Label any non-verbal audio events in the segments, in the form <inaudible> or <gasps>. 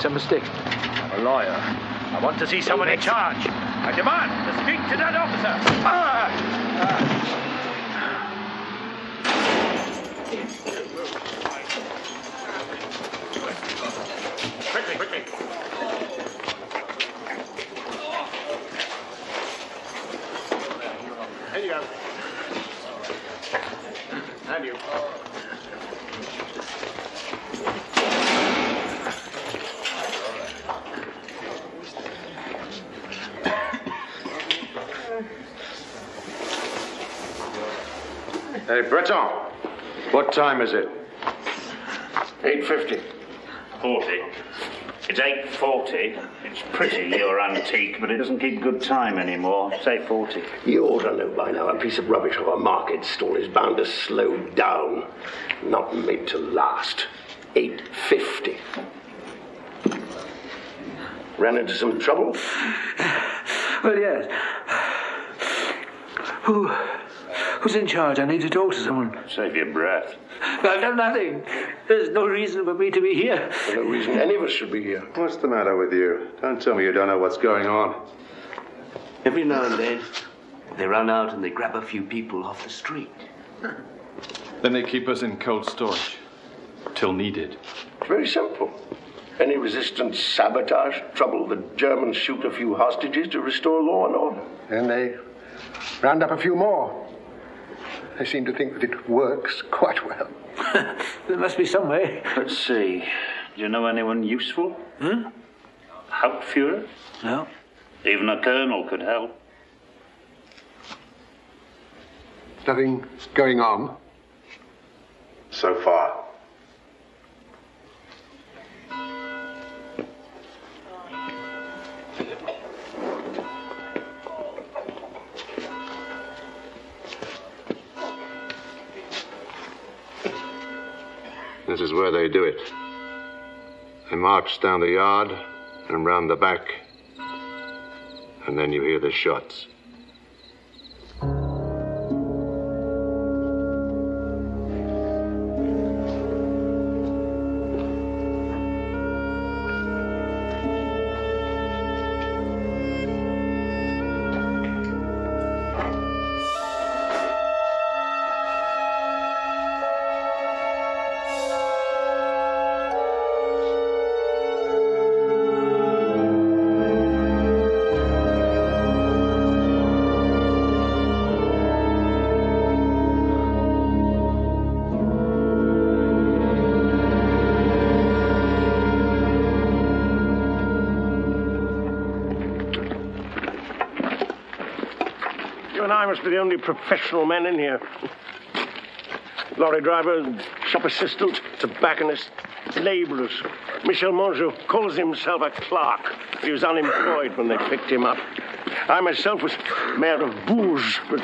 It's a mistake. I'm a lawyer. I want to see someone in charge. I demand to speak to that officer. Ah! Breton, what time is it? 850. 40. It's 8.40. It's pretty, your antique, but it doesn't keep good time anymore. Say 40. You ought to know by now a piece of rubbish of a market stall is bound to slow down, not made to last. 850. Ran into some trouble? Well, yes. Who, who's in charge? I need to talk to someone. Save your breath. I've done nothing. There's no reason for me to be here. For no reason any of us should be here. What's the matter with you? Don't tell me you don't know what's going on. Every now and then, they run out and they grab a few people off the street. Then they keep us in cold storage. Till needed. It's very simple. Any resistance, sabotage, trouble, the Germans shoot a few hostages to restore law and order. Then they round up a few more. They seem to think that it works quite well. <laughs> There must be some way. Let's see. Do you know anyone useful? Hmm? Hauptfuhrer? No. Even a colonel could help. Nothing going on. So far. This is where they do it. They march down the yard and round the back, and then you hear the shots. Professional men in here. Lorry driver, shop assistant, tobacconist, labourers. Michel Mangeot calls himself a clerk. He was unemployed when they picked him up. I myself was mayor of Bourges, but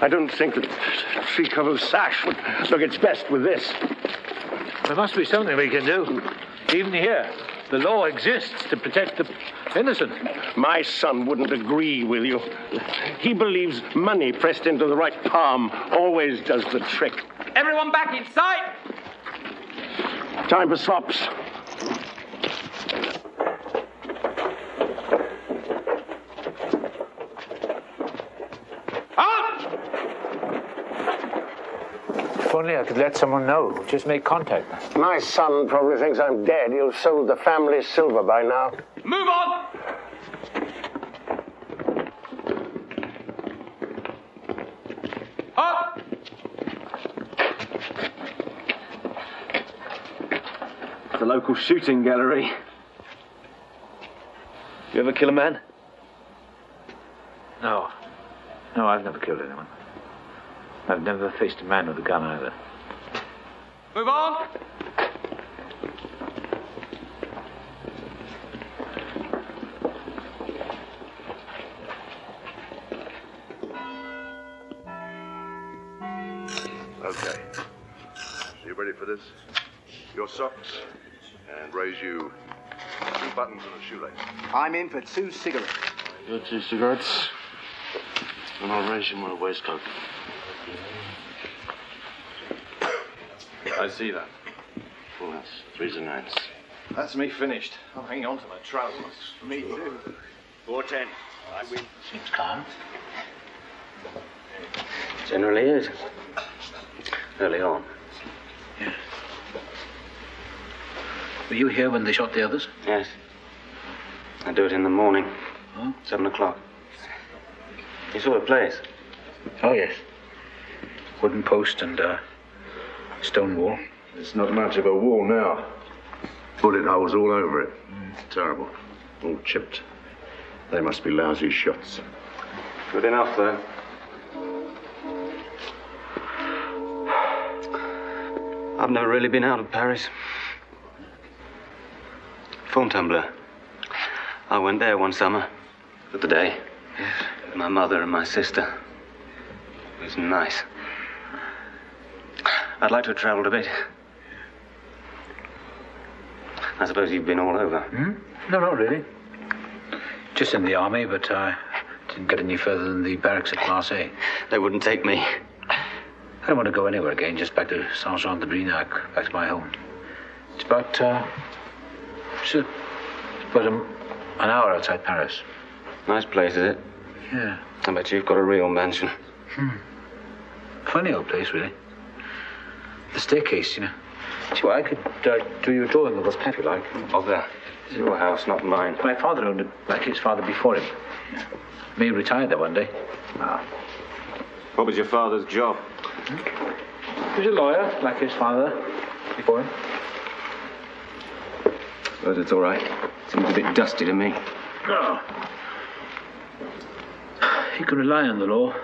I don't think that three-cover sash would look its best with this. There must be something we can do. Even here, the law exists to protect the innocent. My son wouldn't agree with you. He believes money pressed into the right palm always does the trick. Everyone back inside! Time for slops. Only I could let someone know. Just make contact. My son probably thinks I'm dead. He'll have sold the family silver by now. Move on! Up! The local shooting gallery. You ever kill a man? No. No, I've never killed anyone. I've never faced a man with a gun either. Move on! Okay. You ready for this? Your socks, and raise you two buttons and a shoelace. I'm in for two cigarettes. Your two cigarettes. And I'll raise you my waistcoat. I see that. Well, that's threes and nines. That's me finished. I'm hanging on to my trousers. Me too. Four ten. I win. Seems calm. Generally is. Early on. Were you here when they shot the others? Yes. I do it in the morning. Seven o'clock. You saw the place? Oh, yes. Wooden post and uh, stone wall. It's not much of a wall now. Bullet holes all over it. Mm. Terrible. All chipped. They must be lousy shots. Good enough, though. I've never really been out of Paris. Fontainebleau. I went there one summer. For the day. With my mother and my sister. It was nice. I'd like to have travelled a bit. I suppose you've been all over. Hmm? No, not really. Just in the army, but I didn't get any further than the barracks at Marseille. They wouldn't take me. I don't want to go anywhere again, just back to Saint-Jean-de-Brinac, back to my home. It's about, uh, it's, a, it's about a, an hour outside Paris. Nice place, is it? Yeah. I bet you've got a real mansion. Hmm. Funny old place, really. The staircase, you know. See, well, I could uh, do you a drawing of this if you like. Of there. It's your house, not mine. My father owned it, like his father before him. May retired there one day. Ah. What was your father's job? He was a lawyer, like his father before him. Suppose it's all right. Seems a bit dusty to me. No. You can rely on the law.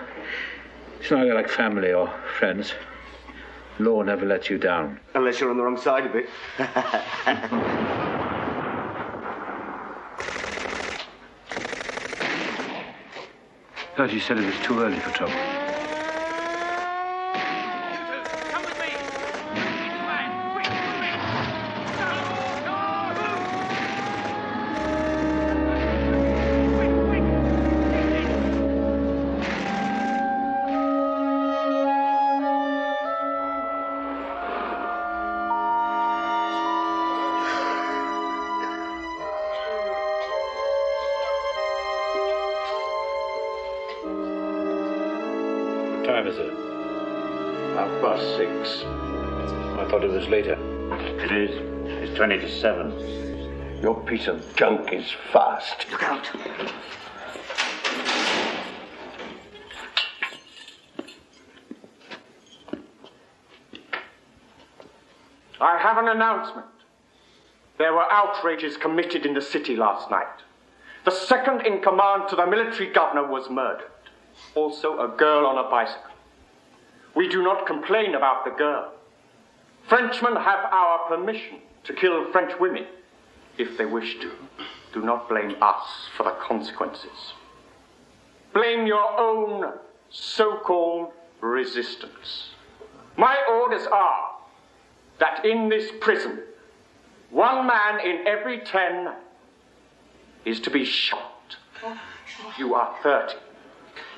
It's not like family or friends. Law never lets you down. Unless you're on the wrong side of it. Thought you said it was too early for trouble. 87. Your piece of junk is fast. Look out. I have an announcement. There were outrages committed in the city last night. The second in command to the military governor was murdered. Also, a girl on a bicycle. We do not complain about the girl. Frenchmen have our permission to kill French women if they wish to. Do not blame us for the consequences. Blame your own so called resistance. My orders are that in this prison, one man in every ten is to be shot. You are 30.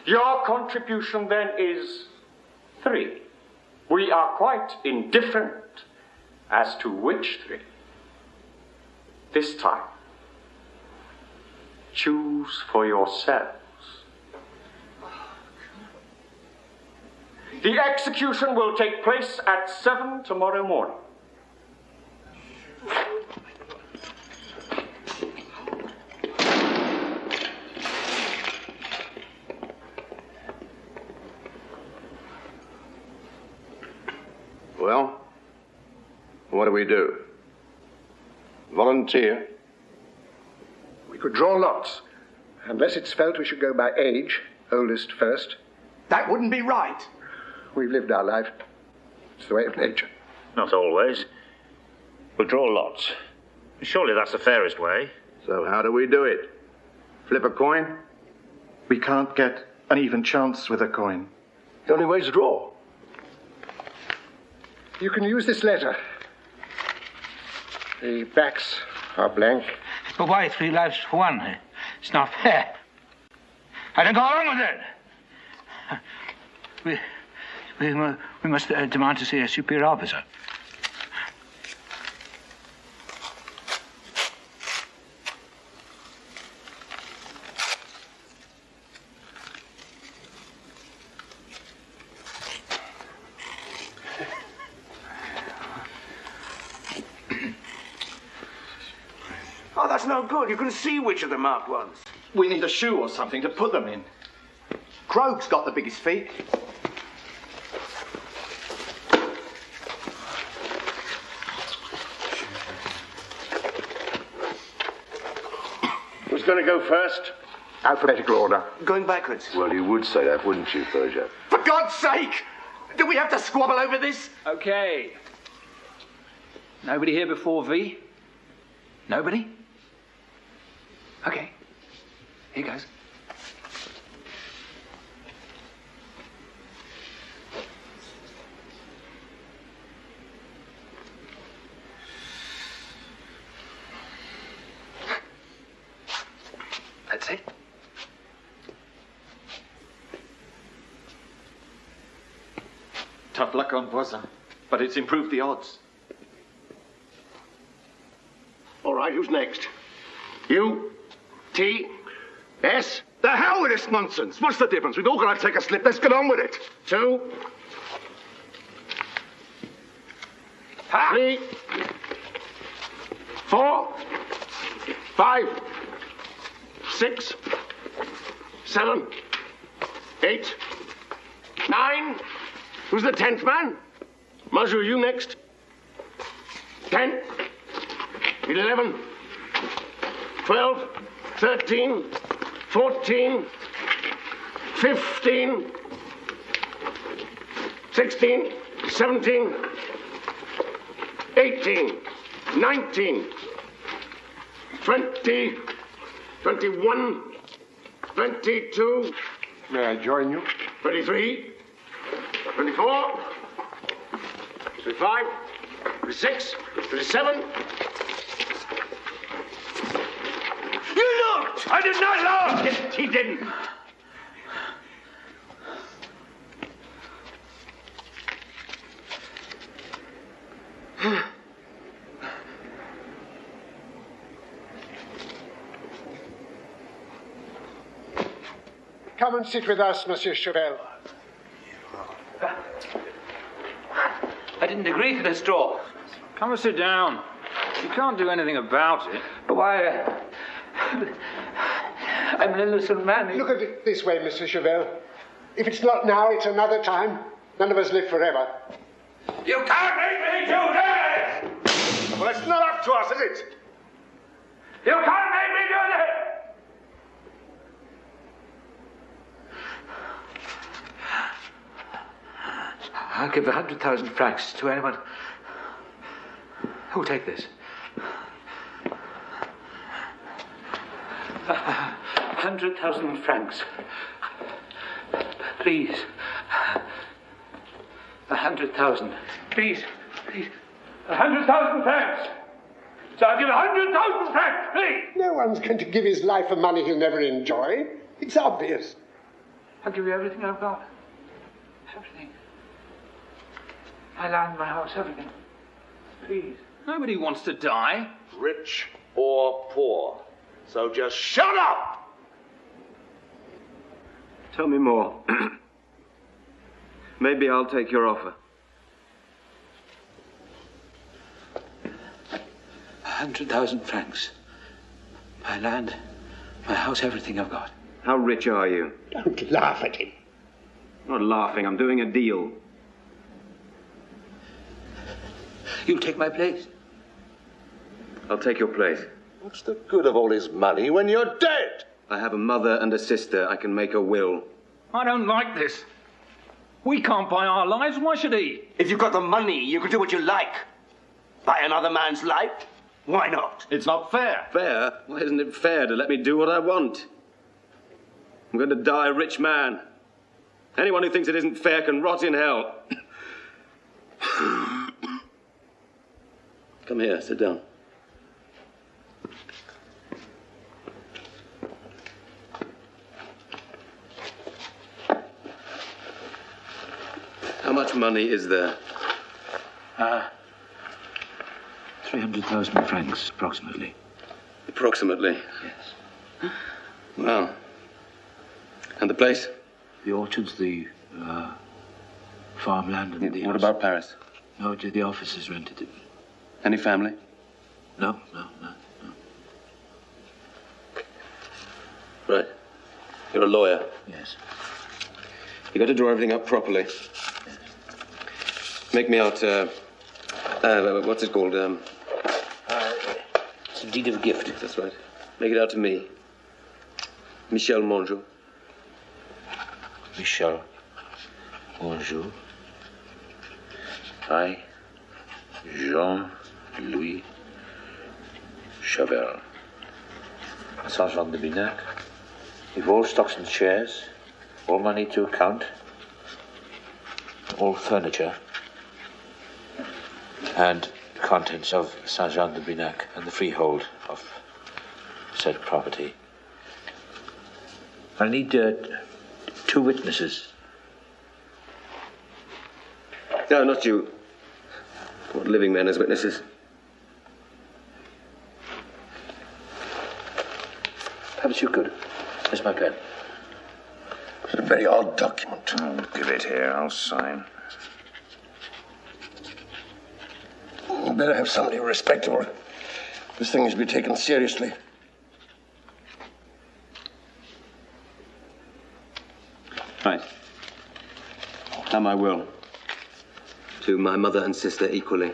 Your contribution then is three. We are quite indifferent as to which three. This time, choose for yourselves. The execution will take place at seven tomorrow morning. Well, what do we do? Volunteer? We could draw lots. Unless it's felt we should go by age, oldest first. That wouldn't be right. We've lived our life. It's the way of nature. Not always. We'll draw lots. Surely that's the fairest way. So, how do we do it? Flip a coin? We can't get an even chance with a coin. The only way's draw. You can use this letter. The backs are blank. But why three lives for one? It's not fair. I don't go along with it. We, we, we must uh, demand to see a superior officer. That's. You can see which are the marked ones. We need a shoe or something to put them in. Krog's got the biggest feet. Who's going to go first? Alphabetical order. Going backwards. Well, you would say that, wouldn't you, Persia? For God's sake! Do we have to squabble over this? Okay. Nobody here before V? Nobody? Okay. Here goes. That's it. Tough luck on Voisin, but it's improved the odds. All right, who's next? U, T, S. The hell with this nonsense. What's the difference? We've all got to take a slip. Let's get on with it. Two. Three. Four. Five. Six. Seven. Eight. Nine. Who's the tenth man? Maju, you next. Ten. Eleven. Twelve. Thirteen. 14, 15, 16, 17, 18, 19, 20, 21, 22. May I join you? 23, 24, 25, 26, 27, I did not love. He, did, he didn't. Come and sit with us, Monsieur Chavel. I didn't agree to this draw. Come and sit down. You can't do anything about it. But why? Uh, I'm an innocent man. Look at it this way, Mr. Chavel. If it's not now, it's another time. None of us live forever. You can't make me do this! Well, it's not up to us, is it? You can't make me do this! I'll give a hundred thousand francs to anyone who'll take this. A hundred thousand francs. Please. A hundred thousand. Please. Please. A hundred thousand francs! So I'll give a hundred thousand francs, please! No one's going to give his life for money he'll never enjoy. It's obvious. I'll give you everything I've got. Everything. My land, my house, everything. Please. Nobody wants to die. Rich or poor. So just shut up! Tell me more. <clears throat> Maybe I'll take your offer. A hundred thousand francs. My land, my house, everything I've got. How rich are you? Don't laugh at him. I'm not laughing. I'm doing a deal. You'll take my place. I'll take your place. What's the good of all his money when you're dead? I have a mother and a sister. I can make a will. I don't like this. We can't buy our lives. Why should he? If you've got the money, you can do what you like. Buy another man's life? Why not? It's not fair. Fair? Why isn't it fair to let me do what I want? I'm going to die a rich man. Anyone who thinks it isn't fair can rot in hell. <coughs> Come here, sit down. Much money is there? Uh, 300,000 francs, approximately. Approximately. Yes. Well. And the place? The orchards, the uh, farmland, and the. What house. about Paris? No, the the office is rented. Any family? No, no, no. Right. You're a lawyer. Yes. You've got to draw everything up properly. Make me out. Uh, uh, what's it called? Um, it's a deed of gift. That's right. Make it out to me. Michel Mangeot. Michel Bonjour. I, Jean Louis Chavel. Saint Jean de Brinac. With all stocks and shares, all money to account, all furniture, and the contents of Saint Jean de Brinac and the freehold of said property. I need uh, two witnesses. No, not you. What living men as witnesses? Perhaps you could. Here's my pen. It's a very odd document. Oh, give it here. I'll sign. You better have somebody respectable. This thing is to be taken seriously. Right. And my will. To my mother and sister equally.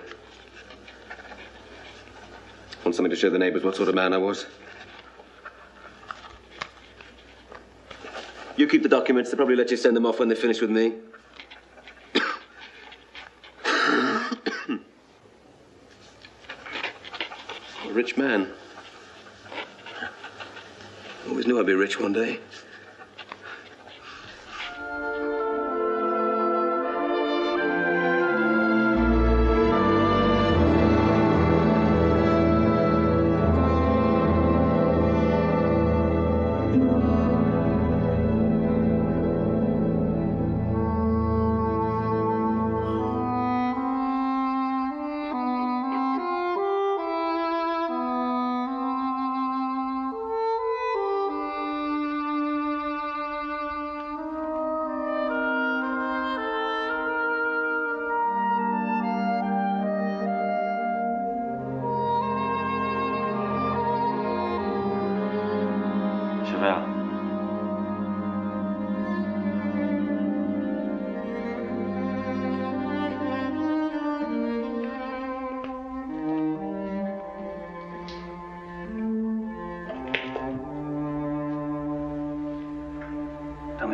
Want something to show the neighbours what sort of man I was? You keep the documents. They'll probably let you send them off when they're finished with me. Rich man. I Always knew I'd be rich one day.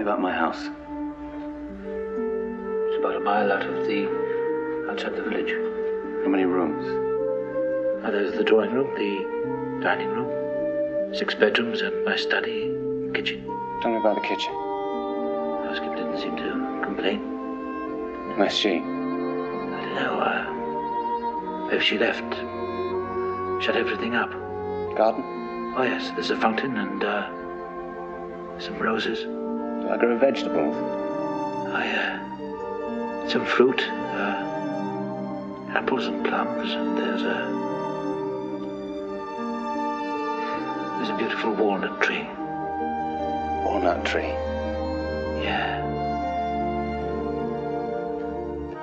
Me about my house. It's about a mile out of the outside the village. How many rooms? Uh, there's the drawing room, the dining room, six bedrooms, and my study, kitchen. Tell me about the kitchen. Housekeeper didn't seem to complain. Where's she? I don't know. Uh, maybe she left. Shut everything up. Garden? Oh yes, there's a fountain and uh, some roses. I grow vegetables? I uh, some fruit, uh, apples and plums, and there's a there's a beautiful walnut tree. Walnut tree. Yeah.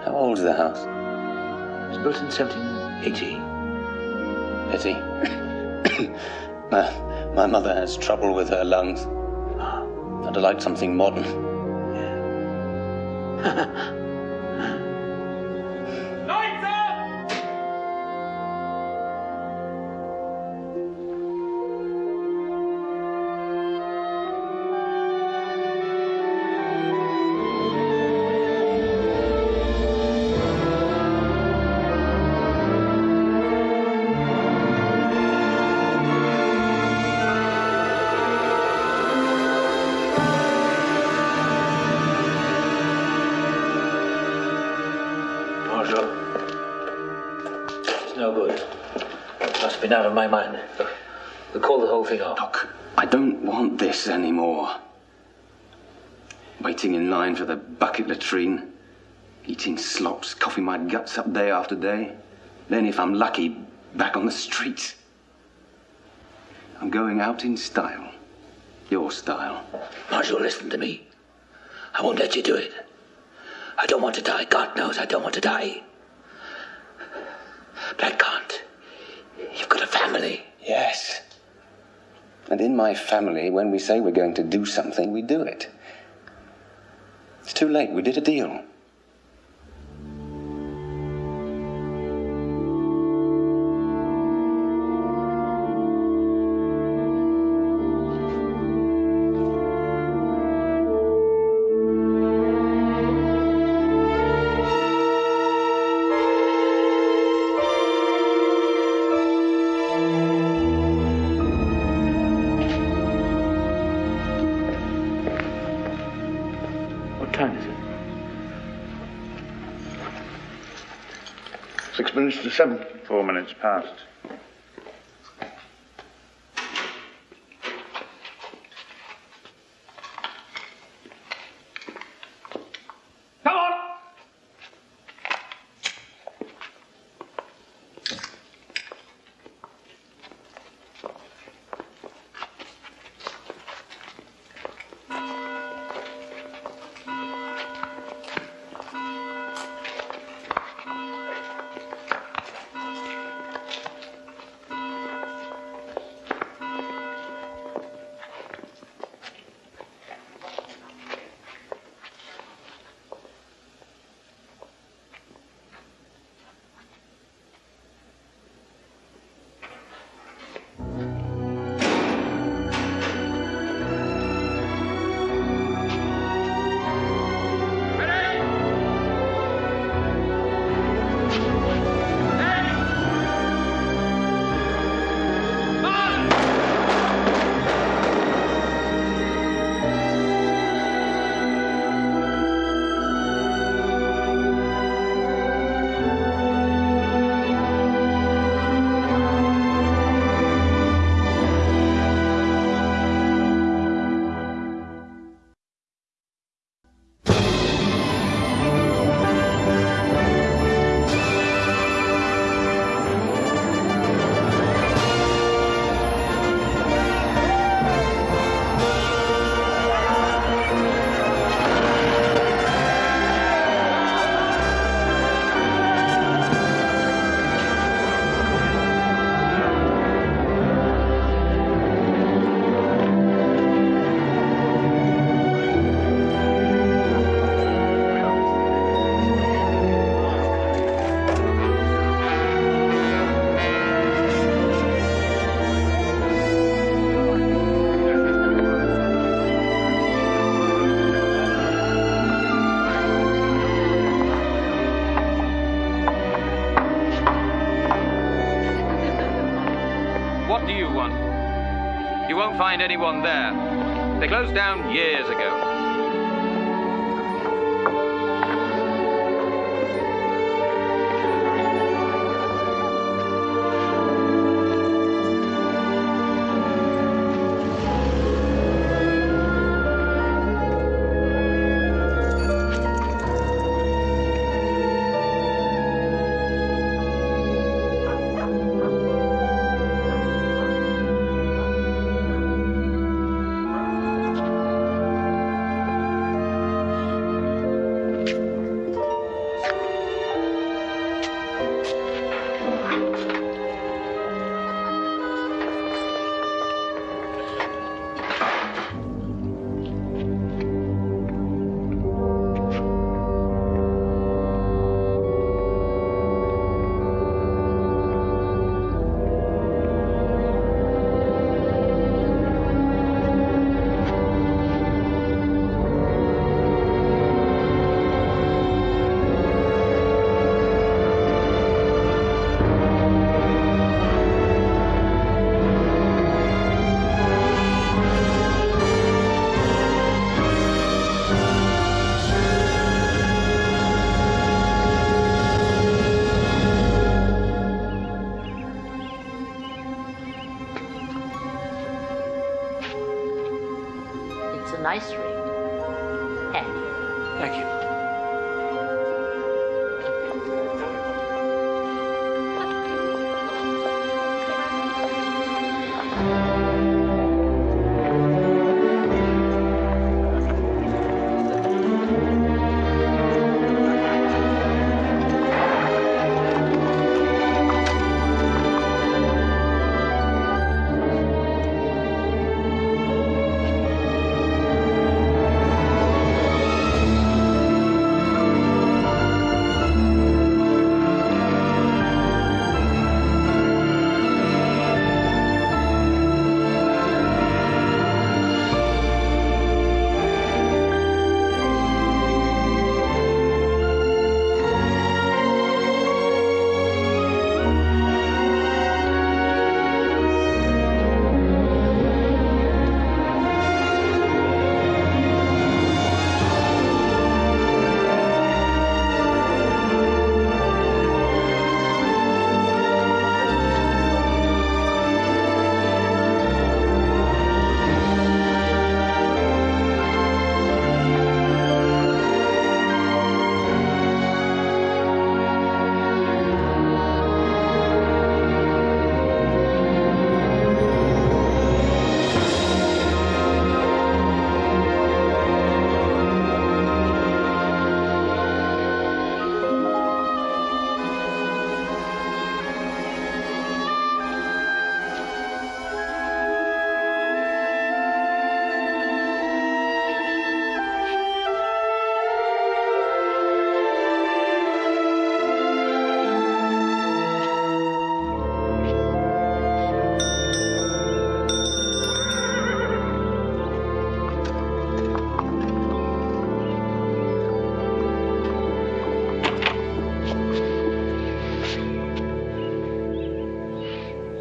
How old is the house? It was built in 1780. Pity. <coughs> <coughs> my, my mother has trouble with her lungs. I'd have liked something modern. <laughs> latrine, eating slops, coughing my guts up day after day. Then, if I'm lucky, back on the streets. I'm going out in style. Your style. Marshal, listen to me. I won't let you do it. I don't want to die. God knows I don't want to die. But I can't. You've got a family. Yes. And in my family, when we say we're going to do something, we do it. It's too late. We did a deal. some four minutes past.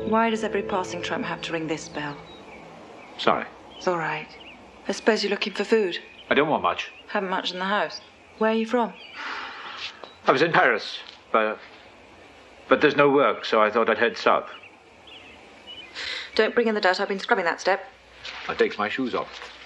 Why does every passing tram have to ring this bell? Sorry. It's all right. I suppose you're looking for food. I don't want much. Haven't much in the house. Where are you from? I was in Paris, but but there's no work, so I thought I'd head south. Don't bring in the dirt. I've been scrubbing that step. I take my shoes off.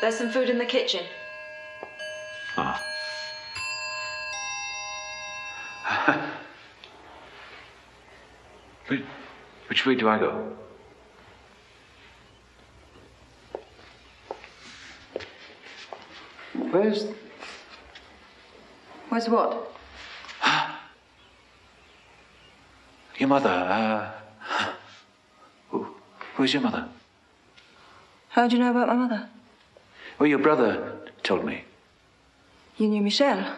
There's some food in the kitchen. Ah. <laughs> which, which way do I go? Where's. Where's what? <gasps> Your mother, uh. <gasps> Who, who's your mother? How do you know about my mother? Well, your brother told me. You knew Michel?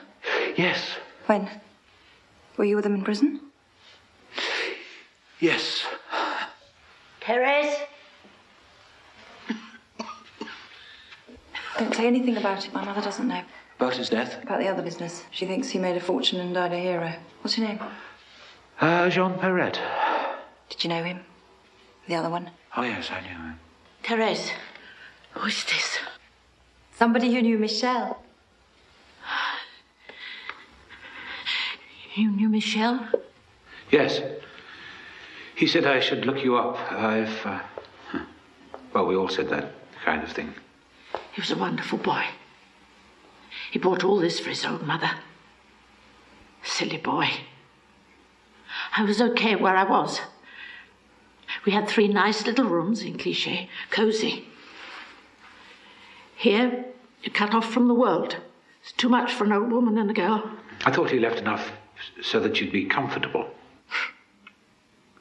Yes. When? Were you with him in prison? Yes. Therese? Don't say anything about it. My mother doesn't know. About his death? About the other business. She thinks he made a fortune and died a hero. What's your name? Uh, Jean Perret. Did you know him? The other one? Oh, yes, I knew him. Therese, who is this? Somebody who knew Michel. You knew Michel? Yes. He said I should look you up. I've. Uh, well, we all said that kind of thing. He was a wonderful boy. He bought all this for his old mother. Silly boy. I was okay where I was. We had three nice little rooms in Clichy, cosy. Here, you're cut off from the world. It's too much for an old woman and a girl. I thought he left enough so that you'd be comfortable.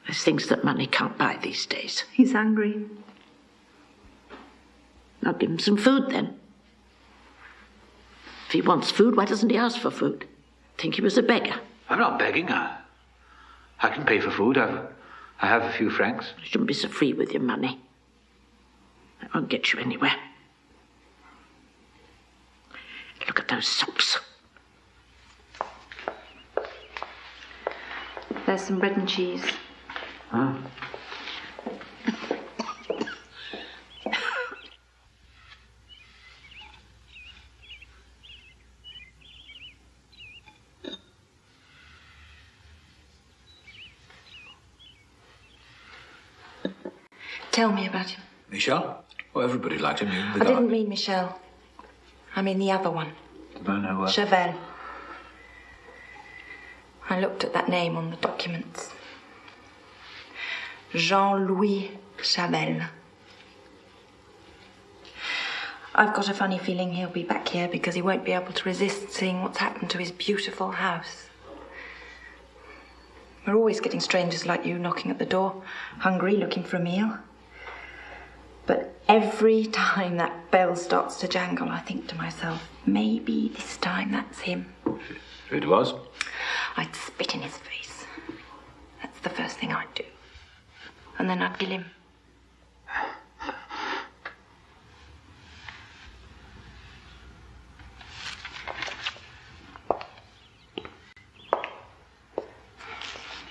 There's things that money can't buy these days. He's hungry. I'll give him some food then. If he wants food, why doesn't he ask for food? Think he was a beggar. I'm not begging. I, I can pay for food. I've, I have a few francs. You shouldn't be so free with your money. It won't get you anywhere. Look at those socks. There's some bread and cheese. Huh? Tell me about him. Michel? Well, everybody liked him. The I guy. didn't mean Michel. I mean the other one. No, no, uh, I looked at that name on the documents. Jean Louis Chavel. I've got a funny feeling he'll be back here because he won't be able to resist seeing what's happened to his beautiful house. We're always getting strangers like you knocking at the door, hungry, looking for a meal. But every time that bell starts to jangle, I think to myself, maybe this time that's him. It was. I'd spit in his face. That's the first thing I'd do. And then I'd kill him.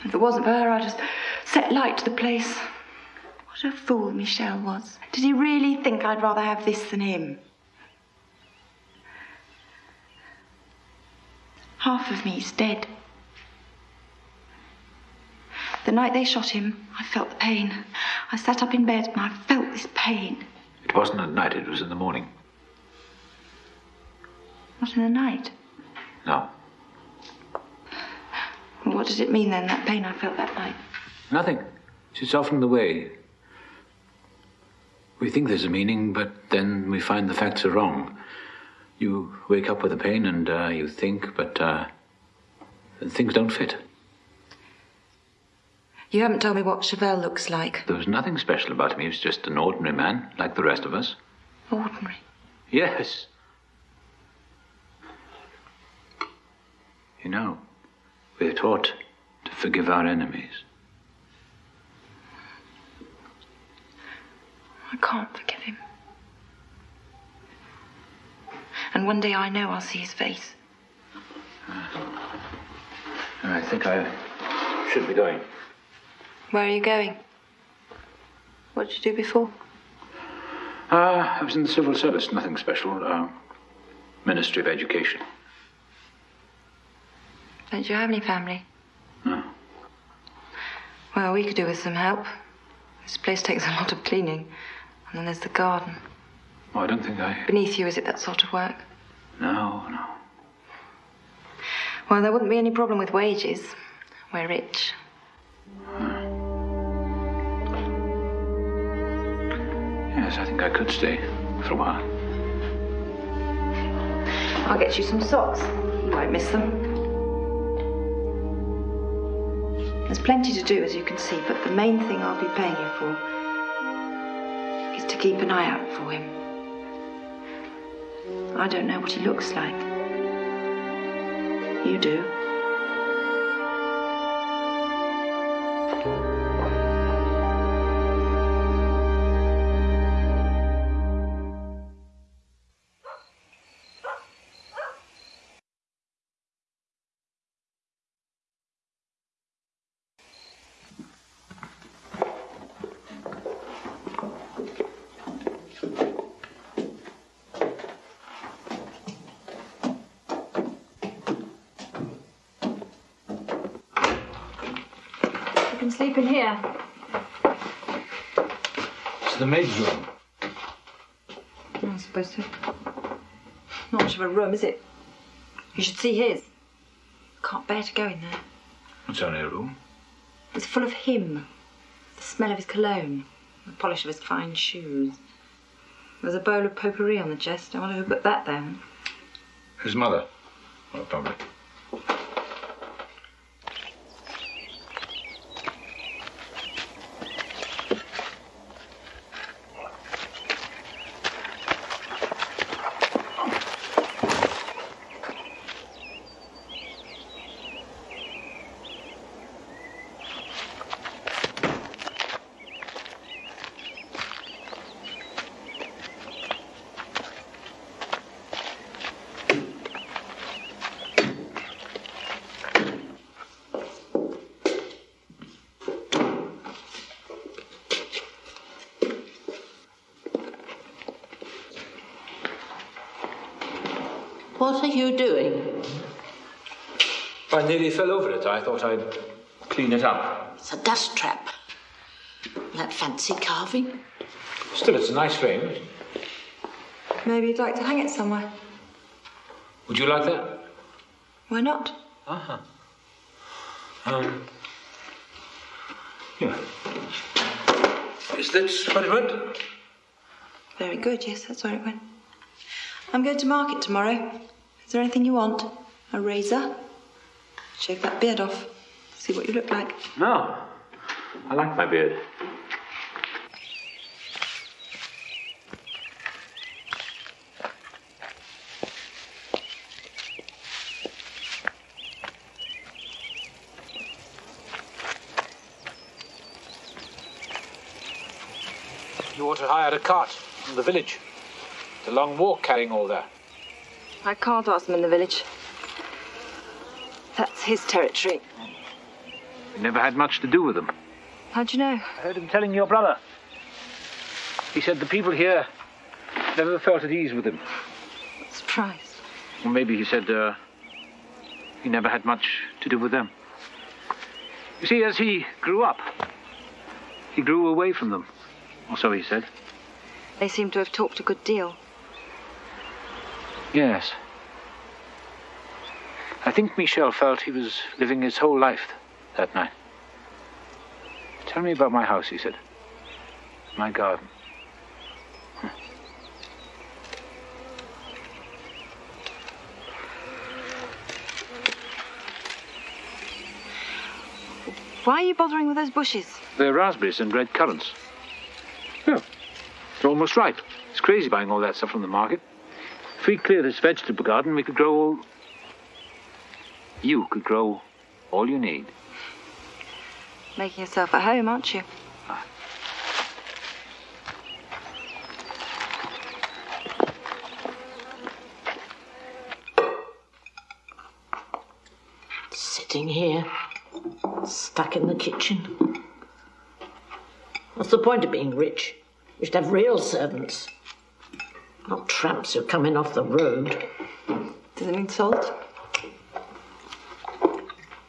If it wasn't for her, I'd just set light to the place. What a fool Michel was. Did he really think I'd rather have this than him? Half of me's dead. The night they shot him, I felt the pain. I sat up in bed and I felt this pain. It wasn't at night, it was in the morning. Not in the night. No. What did it mean then, that pain I felt that night? Nothing. It's often the way. We think there's a meaning, but then we find the facts are wrong. You wake up with a pain and uh, you think, but uh, things don't fit. You haven't told me what Chavel looks like. There was nothing special about him. He was just an ordinary man, like the rest of us. Ordinary. Yes. You know, we're taught to forgive our enemies. I can't forgive him. And one day I know I'll see his face. I think I should be going. Where are you going? What did you do before? Uh, I was in the civil service, nothing special. Uh, Ministry of Education. Don't you have any family? No. Well, we could do with some help. This place takes a lot of cleaning. And then there's the garden. Oh, I don't think I. Beneath you, is it that sort of work? No, no. Well, there wouldn't be any problem with wages. We're rich. Yes, I think I could stay for a while. I'll get you some socks. You won't miss them. There's plenty to do, as you can see, but the main thing I'll be paying you for keep an eye out for him. I don't know what he looks like. You do. Room, is it? You should see his. Can't bear to go in there. It's only a room. It's full of him. The smell of his cologne. The polish of his fine shoes. There's a bowl of potpourri on the chest. I wonder who put that there. His mother. Well, probably. You doing? I nearly fell over it. I thought I'd clean it up. It's a dust trap. That fancy carving. Still, it's a nice frame. Maybe you'd like to hang it somewhere. Would you like that? Why not? Uh-huh. Um. Yeah. Is that where it went? Very good, yes, that's where it went. I'm going to market tomorrow. Is there anything you want? A razor? Shave that beard off. See what you look like. No. I like my beard. You ought to hire a cart from the village. It's a long walk carrying all that. I can't ask them in the village. That's his territory. We never had much to do with them. How'd you know? I heard him telling your brother. He said the people here never felt at ease with him. Surprised. Or maybe he said uh, he never had much to do with them. You see, as he grew up, he grew away from them. Or so he said. They seem to have talked a good deal. Yes. I think Michel felt he was living his whole life that night. Tell me about my house, he said. My garden. Why are you bothering with those bushes? They're raspberries and red currants. Yeah, they're almost ripe. It's crazy buying all that stuff from the market. If we clear this vegetable garden, we could grow all... You could grow all you need. Making yourself at home, aren't you? Ah. Sitting here, stuck in the kitchen. What's the point of being rich? You should have real servants not tramps who come in off the road. Does it need salt?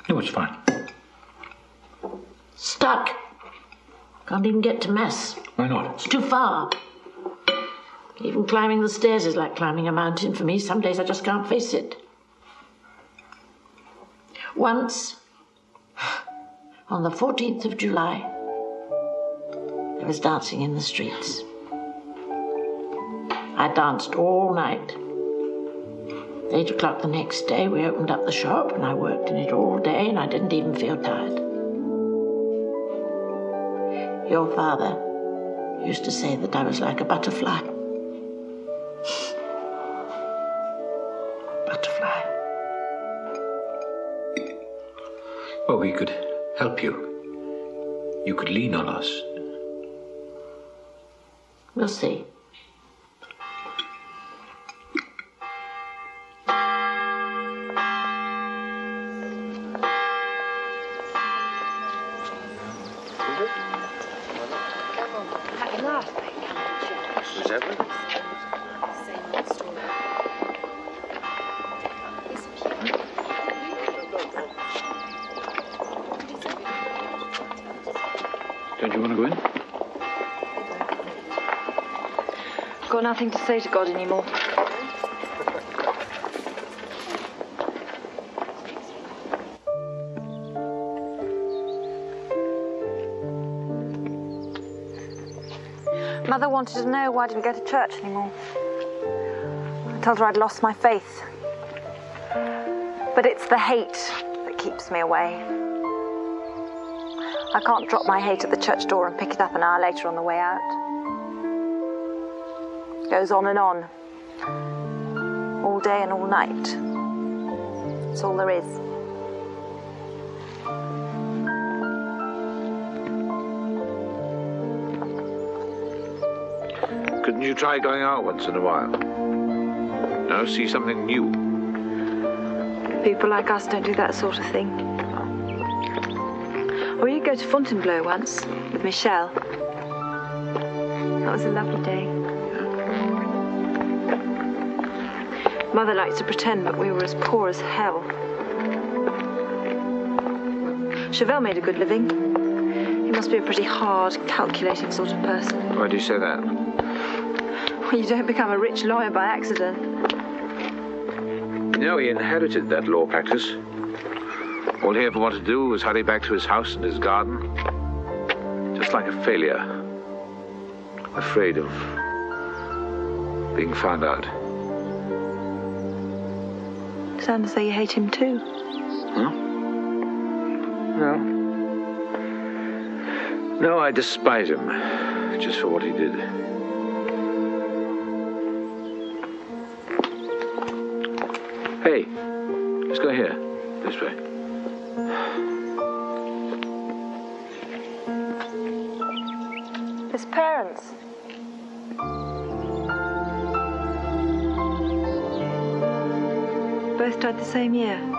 No, it's fine. Stuck. Can't even get to mess. Why not? It's too far. Even climbing the stairs is like climbing a mountain for me. Some days I just can't face it. Once, on the 14th of July, there was dancing in the streets. I danced all night. Eight o'clock the next day, we opened up the shop and I worked in it all day and I didn't even feel tired. Your father used to say that I was like a butterfly. <laughs> butterfly. Well, we could help you. You could lean on us. We'll see. Nothing to say to God anymore. Mother wanted to know why I didn't go to church anymore. I told her I'd lost my faith. But it's the hate that keeps me away. I can't drop my hate at the church door and pick it up an hour later on the way out. Goes on and on. All day and all night. That's all there is. Couldn't you try going out once in a while? No, see something new. People like us don't do that sort of thing. Or you go to Fontainebleau once with Michel. That was a lovely day. Mother liked to pretend, but we were as poor as hell. Chavel made a good living. He must be a pretty hard, calculating sort of person. Why do you say that? Well, you don't become a rich lawyer by accident. No, he inherited that law practice. All he ever wanted to do was hurry back to his house and his garden. Just like a failure. Afraid of being found out. Sounds as though you hate him too. Huh? No. No, I despise him. Just for what he did. Both died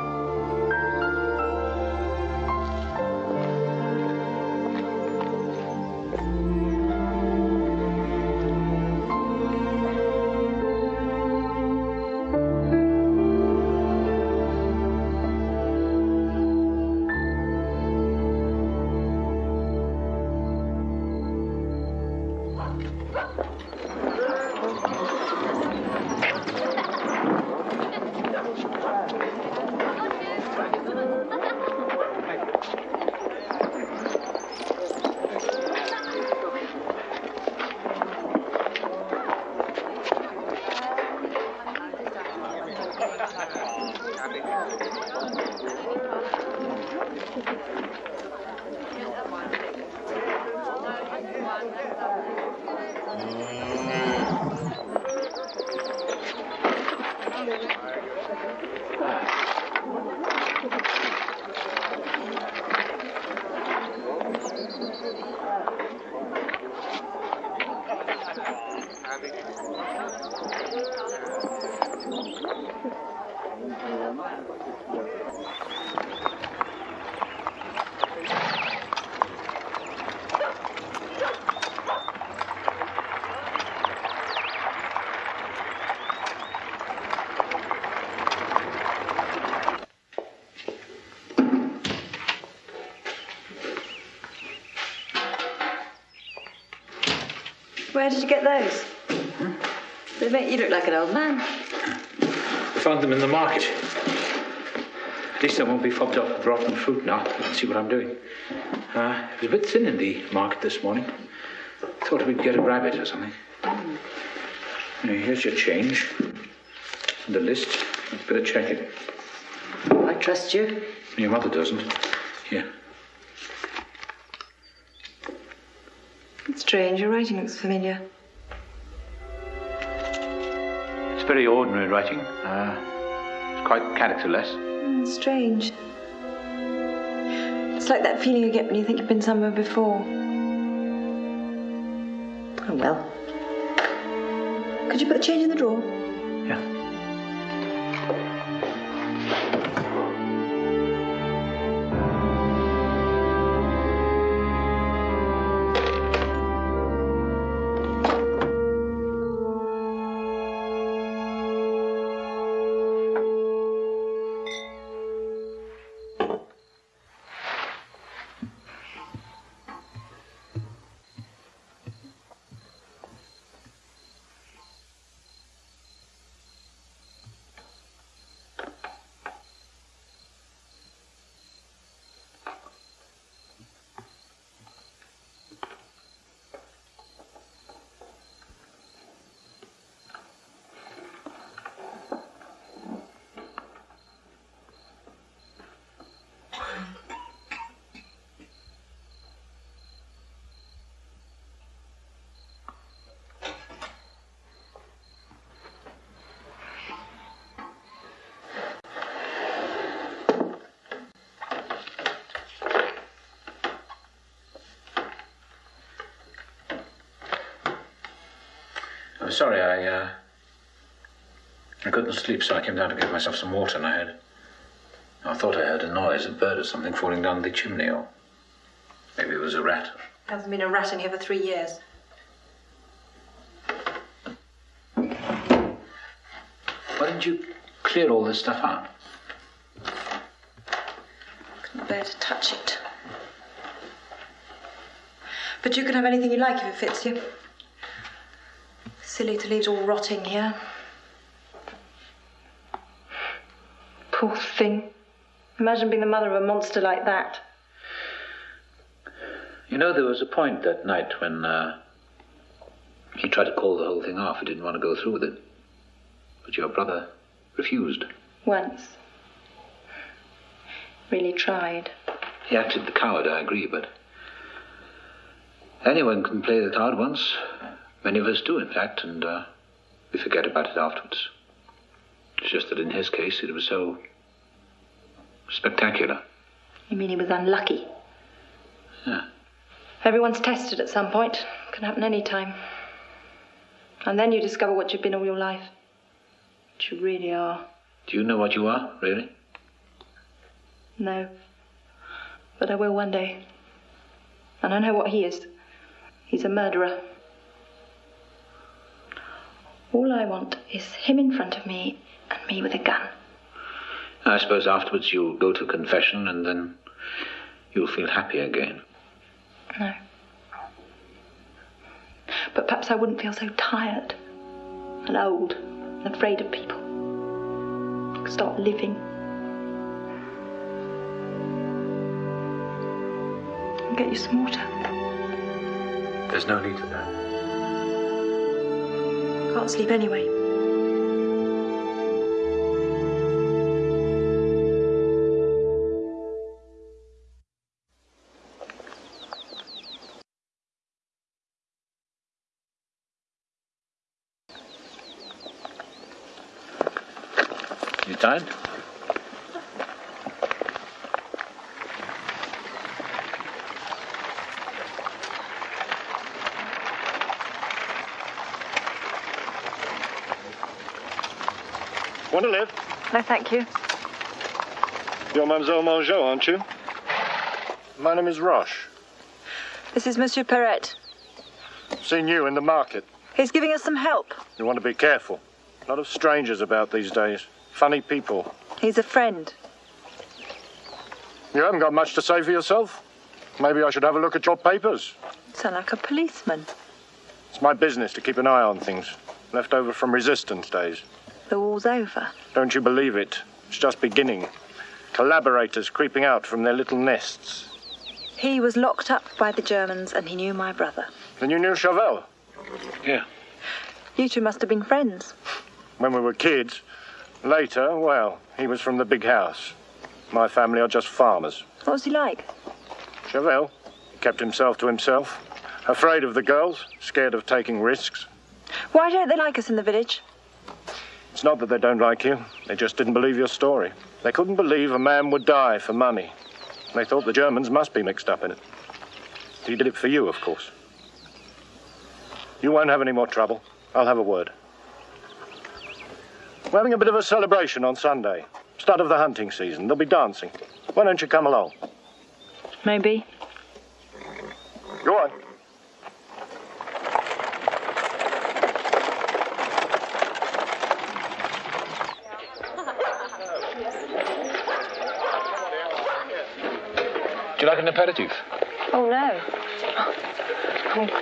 You look like an old man. I found them in the market. At least I won't be fobbed off with rotten fruit now. You can see what I'm doing. Uh, it was a bit thin in the market this morning. Thought we'd get a rabbit or something. Now, here's your change. And the list. You'd better check it. I trust you. Your mother doesn't. Here. It's strange. Your writing looks familiar. It's very ordinary writing. Uh, it's quite characterless. Mm, strange. It's like that feeling you get when you think you've been somewhere before. Oh well. Could you put the change in the drawer? Sorry, I, uh, I couldn't sleep, so I came down to get myself some water, and I heard. I thought I heard a noise, a bird or something falling down the chimney, or maybe it was a rat. Hasn't been a rat in here for three years. Why didn't you clear all this stuff out? Couldn't bear to touch it. But you can have anything you like if it fits you. Silly to leave it all rotting here. Poor thing. Imagine being the mother of a monster like that. You know, there was a point that night when uh, he tried to call the whole thing off. He didn't want to go through with it. But your brother refused. Once. Really tried. He acted the coward, I agree, but anyone can play the coward once. Many of us do, in fact, and uh, we forget about it afterwards. It's just that in his case, it was so spectacular. You mean he was unlucky? Yeah. Everyone's tested at some point. Can happen any time. And then you discover what you've been all your life. What you really are. Do you know what you are, really? No. But I will one day. And I know what he is. He's a murderer. All I want is him in front of me and me with a gun. I suppose afterwards you'll go to confession and then you'll feel happy again. No. But perhaps I wouldn't feel so tired and old and afraid of people. Start living. I'll get you some water. There's no need for that. I can't sleep anyway. No, thank you. You're Mademoiselle Mangeot, aren't you? My name is Roche. This is Monsieur Perret. Seen you in the market. He's giving us some help. You want to be careful. A lot of strangers about these days. Funny people. He's a friend. You haven't got much to say for yourself. Maybe I should have a look at your papers. You Sound like a policeman. It's my business to keep an eye on things. Left over from resistance days. The war's over. Don't you believe it? It's just beginning. Collaborators creeping out from their little nests. He was locked up by the Germans and he knew my brother. Then you knew Chavel? Yeah. You two must have been friends. When we were kids. Later, well, he was from the big house. My family are just farmers. What was he like? Chavel kept himself to himself. Afraid of the girls, scared of taking risks. Why don't they like us in the village? It's not that they don't like you. They just didn't believe your story. They couldn't believe a man would die for money. They thought the Germans must be mixed up in it. He did it for you, of course. You won't have any more trouble. I'll have a word. We're having a bit of a celebration on Sunday. Start of the hunting season. There'll be dancing. Why don't you come along? Maybe. Go on. An aperitif? Oh, no. Oh,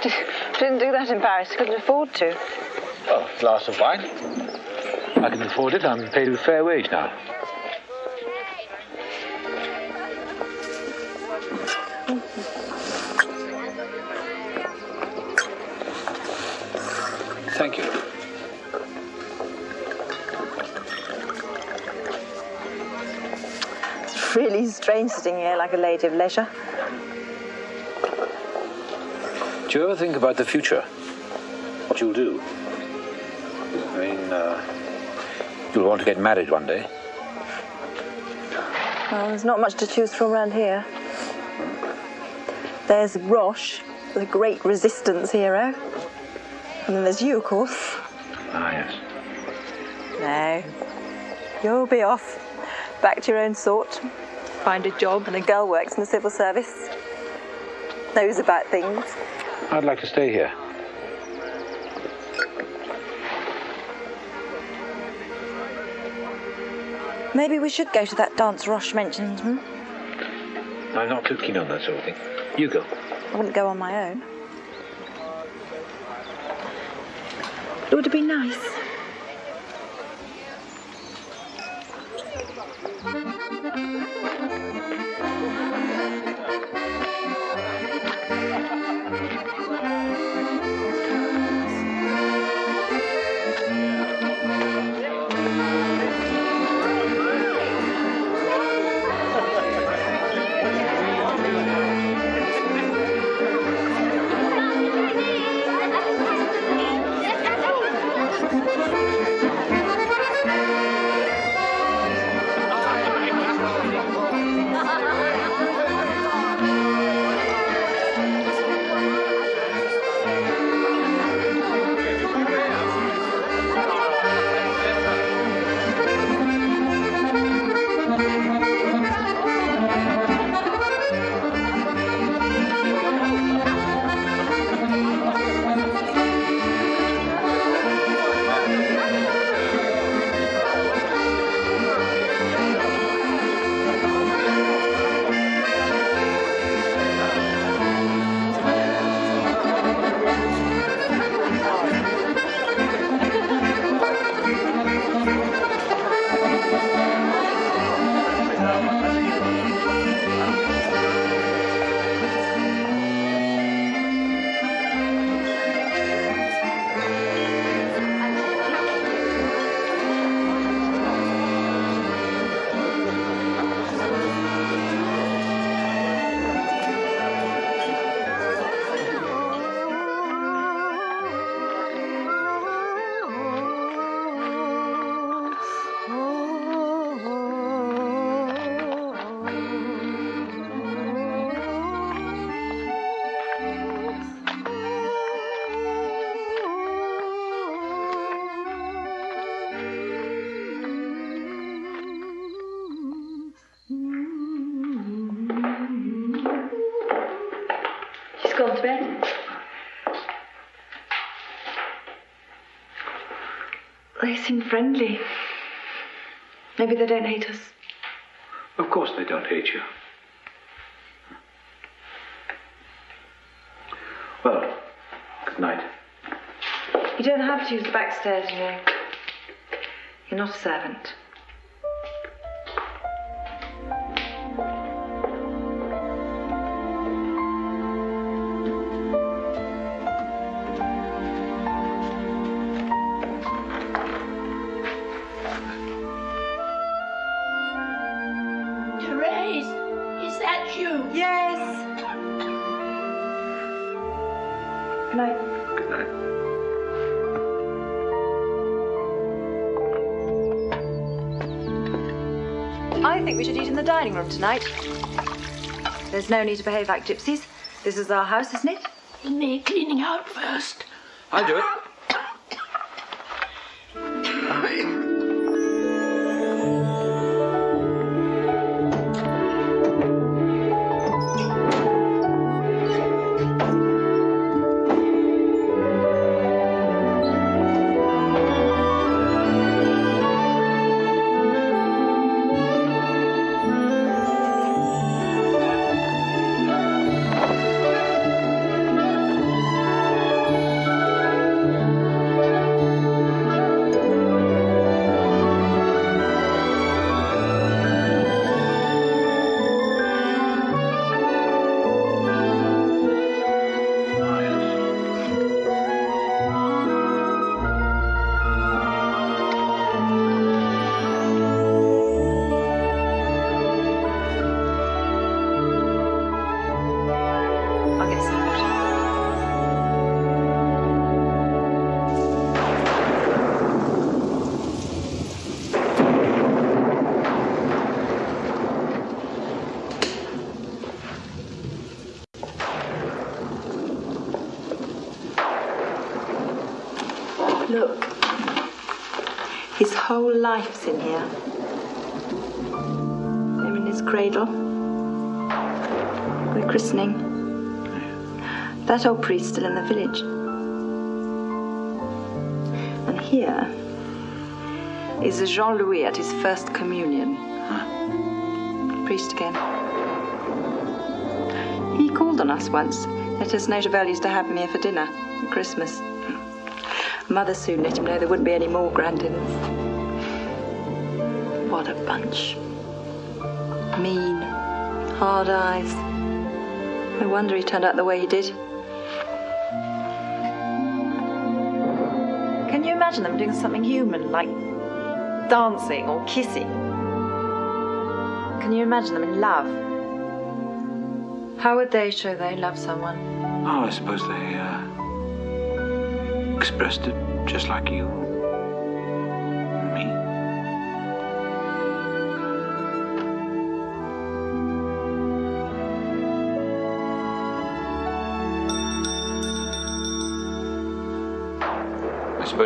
didn't do that in Paris. Couldn't afford to. Oh, glass of wine. I can afford it. I'm paid a fair wage now. Thank you. <laughs> really strange sitting here like a lady of leisure. Do you ever think about the future? What you'll do? I mean, uh, you'll want to get married one day. Well, there's not much to choose from around here. There's Roche, the great resistance hero. And then there's you, of course. Ah, yes. No. You'll be off. Back to your own sort. Find a job and a girl works in the civil service. Knows about things. I'd like to stay here. Maybe we should go to that dance Roche mentioned, hmm? I'm not too keen on that sort of thing. You go. I wouldn't go on my own. It would have been nice. She's friendly. Maybe they don't hate us. Of course they don't hate you. Well, good night. You don't have to use the back stairs, you know. You're not a servant. Tonight. There's no need to behave like gypsies. This is our house, isn't it? Isn't me cleaning out first? I'll do it. Whole life's in here. Him in his cradle. The christening. That old priest still in the village. And here is Jean Louis at his first communion. Priest again. He called on us once. Let us know used to have him here for dinner at Christmas. Mother soon let him know there wouldn't be any more grand dinners. What a bunch. Mean, hard eyes. No wonder he turned out the way he did. Can you imagine them doing something human, like dancing or kissing? Can you imagine them in love? How would they show they love someone? Oh, I suppose they uh, expressed it just like you.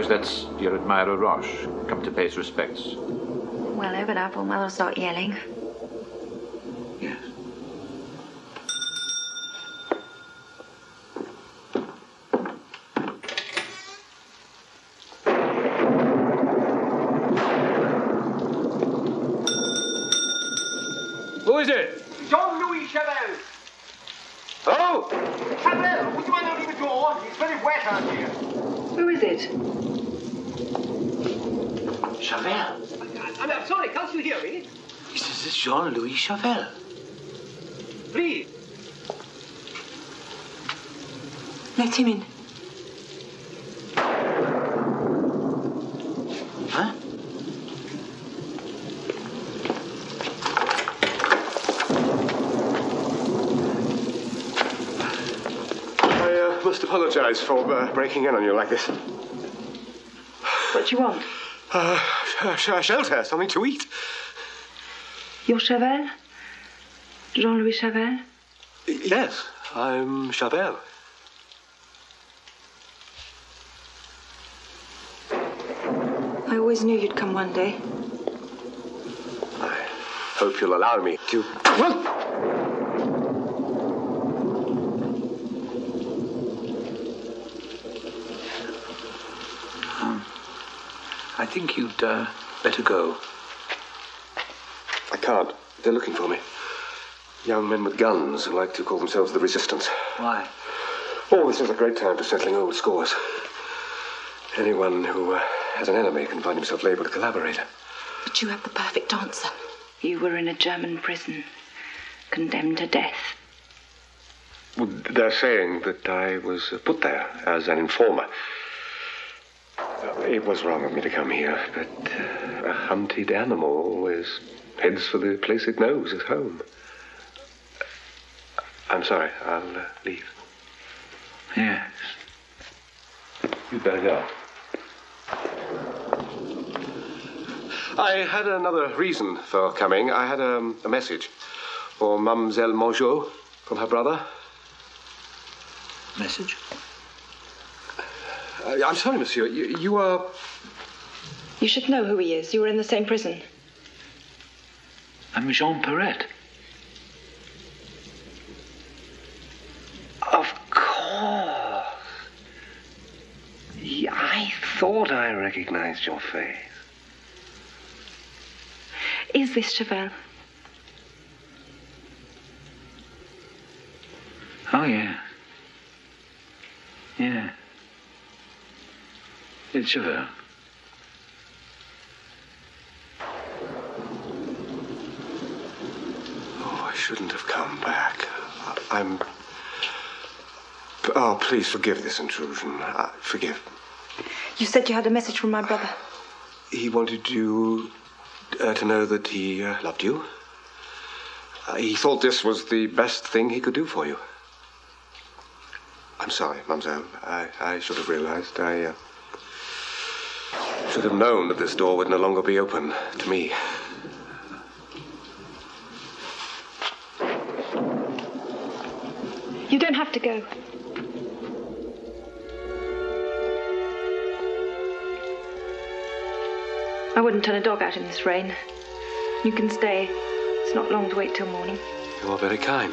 Suppose that's your admirer Roche, come to pay his respects. Well, or Mother'll start yelling. Yes. Who is it? Jean-Louis Chavel. Oh! Chavel, would you mind opening the door? It's very wet out here. Who is it? Chavel. I'm, I'm sorry, can't you hear me? This is Jean-Louis Chavel. Please. Let him in. Huh? I uh, must apologize for uh, breaking in on you like this. What do you want? Uh, sh- sh- shelter, something to eat. You're Chavel? Jean-Louis Chavel? Yes, I'm Chavel. I always knew you'd come one day. I hope you'll allow me to. I think you'd uh, better go. I can't. They're looking for me. Young men with guns who like to call themselves the Resistance. Why? Oh, this is a great time for settling old scores. Anyone who uh, has an enemy can find himself labeled a collaborator. But you have the perfect answer. You were in a German prison, condemned to death. Well, they're saying that I was uh, put there as an informer. It was wrong of me to come here, but uh, a hunted animal always heads for the place it knows as home. I'm sorry, I'll uh, leave. Yes. You'd better go. I had another reason for coming. I had um, a message for Mademoiselle Mangeot from her brother. Message? Uh, I'm sorry, monsieur. You, you are. You should know who he is. You were in the same prison. I'm Jean Perret. Of course. Yeah, I thought I recognized your face. Is this Chavel? Oh, yeah. Yeah. It's Chavel. Oh, I shouldn't have come back. I'm. Oh, please forgive this intrusion. Uh, forgive. You said you had a message from my brother. He wanted you uh, to know that he uh, loved you. Uh, he thought this was the best thing he could do for you. I'm sorry, mademoiselle. I, I should have realized. I uh, should have known that this door would no longer be open to me. Don't have to go. I wouldn't turn a dog out in this rain. You can stay. It's not long to wait till morning. You are very kind.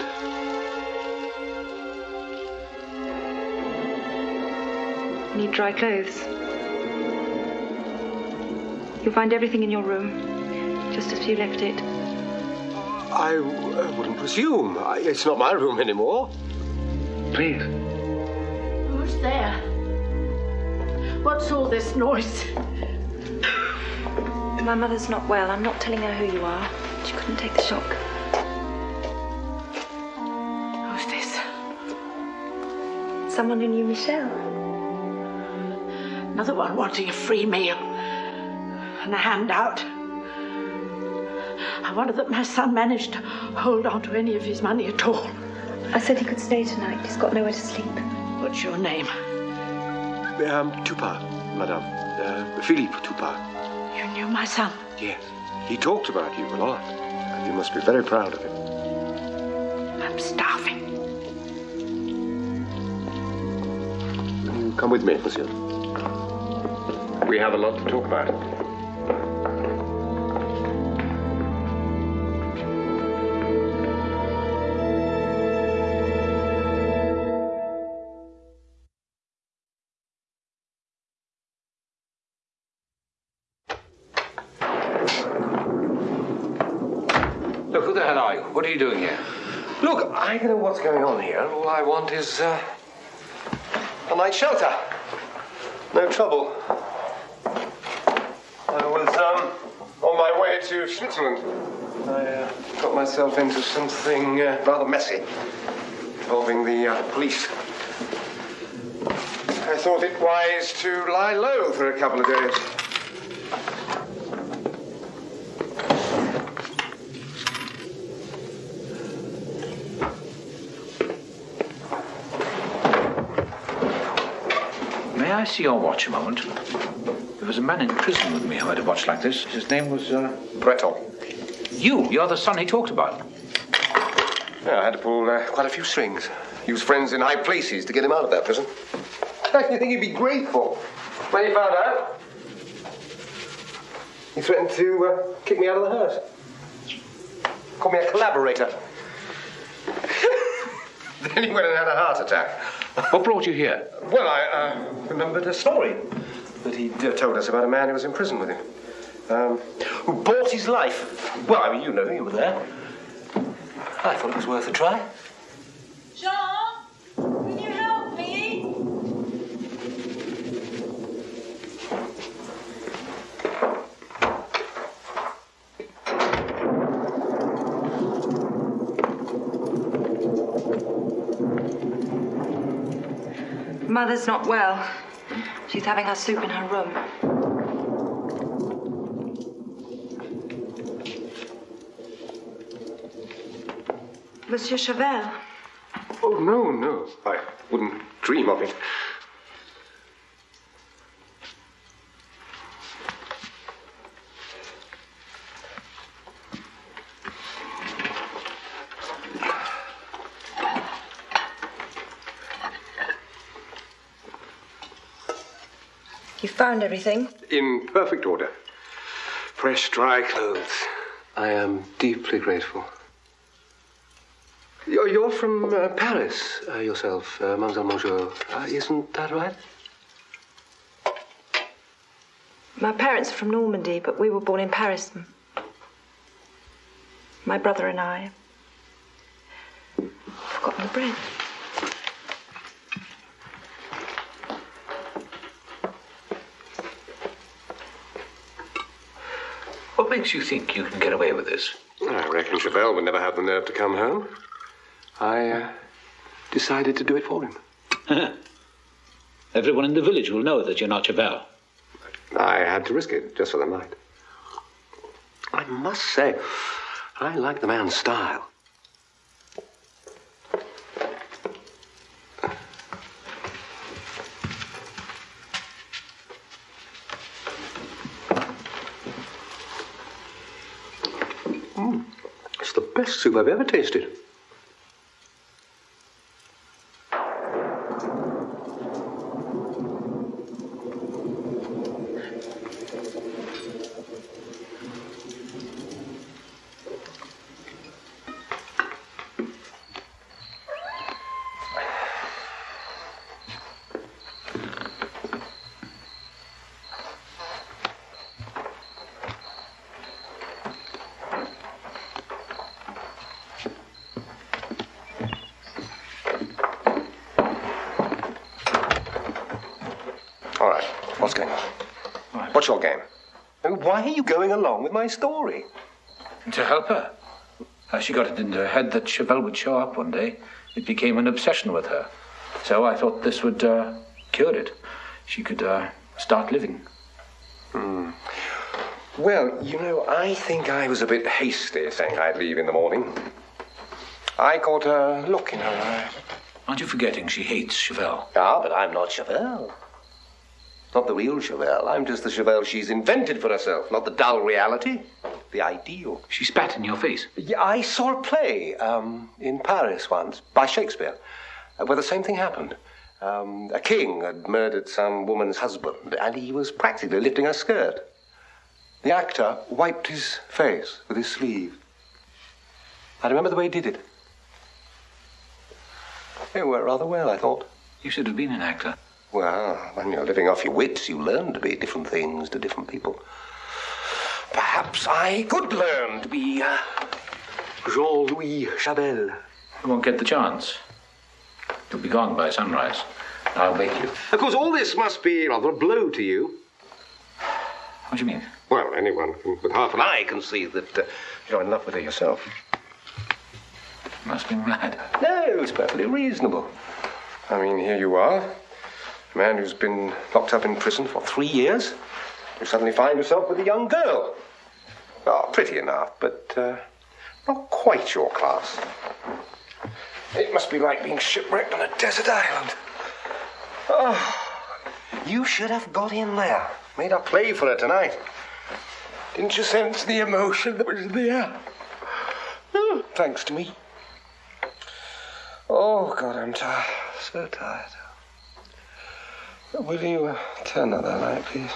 Need dry clothes. You'll find everything in your room, just as you left it. I uh, wouldn't presume. I, it's not my room anymore. Please. Who's there? What's all this noise? My mother's not well. I'm not telling her who you are. She couldn't take the shock. Who's this? Someone who knew Michel. Another one wanting a free meal and a handout. I wonder that my son managed to hold on to any of his money at all. I said he could stay tonight. He's got nowhere to sleep. What's your name? Um, Tupa, madame. Uh, Philippe Tupa. You knew my son. Yes. He talked about you a lot. And you must be very proud of him. I'm starving. You come with me, monsieur. We have a lot to talk about. What's going on here. All I want is uh, a night shelter. No trouble. I was um, on my way to Switzerland. I uh, got myself into something uh, rather messy involving the uh, police. I thought it wise to lie low for a couple of days. I see your watch a moment? There was a man in prison with me who had a watch like this. His name was, uh... You? You're the son he talked about. Yeah, I had to pull uh, quite a few strings. Use friends in high places to get him out of that prison. <laughs> I think he'd be grateful when he found out. He threatened to uh, kick me out of the house. Call me a collaborator. <laughs> then he went and had a heart attack. What brought you here? Well, I uh, remembered a story that he'd uh, told us about a man who was in prison with him. Um, who bought his life. Well, I mean, you know, you were there. I thought it was worth a try. Jean, can you help me? Mother's not well. She's having her soup in her room. Monsieur Chavel. Oh, no, no. I wouldn't dream of it. Found everything? In perfect order. Fresh, dry clothes. I am deeply grateful. You're, you're from uh, Paris uh, yourself, uh, Mademoiselle Mangeot. Uh, isn't that right? My parents are from Normandy, but we were born in Paris. My brother and I. I've forgotten the bread. Makes you think you can get away with this? I reckon Chavel would never have the nerve to come home. I uh, decided to do it for him. <laughs> Everyone in the village will know that you're not Chavel. I had to risk it just for the night. I must say, I like the man's style. Soup I've ever tasted. All right, what's going on? What's your game? And Why are you going along with my story? To help her. She got it into her head that Chavel would show up one day, it became an obsession with her. So I thought this would uh, cure it. She could uh, start living. Hmm. Well, you know, I think I was a bit hasty saying I'd leave in the morning. I caught a look in her eye. Aren't you forgetting she hates Chavel? Ah, but I'm not Chavel. Not the real Chavel. I'm just the Chavel she's invented for herself, not the dull reality. The ideal. She spat in your face. Yeah, I saw a play um, in Paris once by Shakespeare uh, where the same thing happened. Um, a king had murdered some woman's husband, and he was practically lifting her skirt. The actor wiped his face with his sleeve. I remember the way he did it. It worked rather well, I thought. You should have been an actor. Well, when you're living off your wits, you learn to be different things to different people. Perhaps I could learn to be uh, Jean Louis Chavel. You won't get the chance. You'll be gone by sunrise. I'll wake you. Of course, all this must be rather a blow to you. What do you mean? Well, anyone with half an eye can see that uh, you're in love with her yourself. Must be mad. No, it's perfectly reasonable. I mean, here you are, a man who's been locked up in prison for three years. You suddenly find yourself with a young girl. Oh, pretty enough, but uh, not quite your class. It must be like being shipwrecked on a desert island. Oh, you should have got in there. Made a play for her tonight. Didn't you sense the emotion that was in the air? Oh, thanks to me. Oh, God, I'm tired. So tired. Will you turn out that light, please?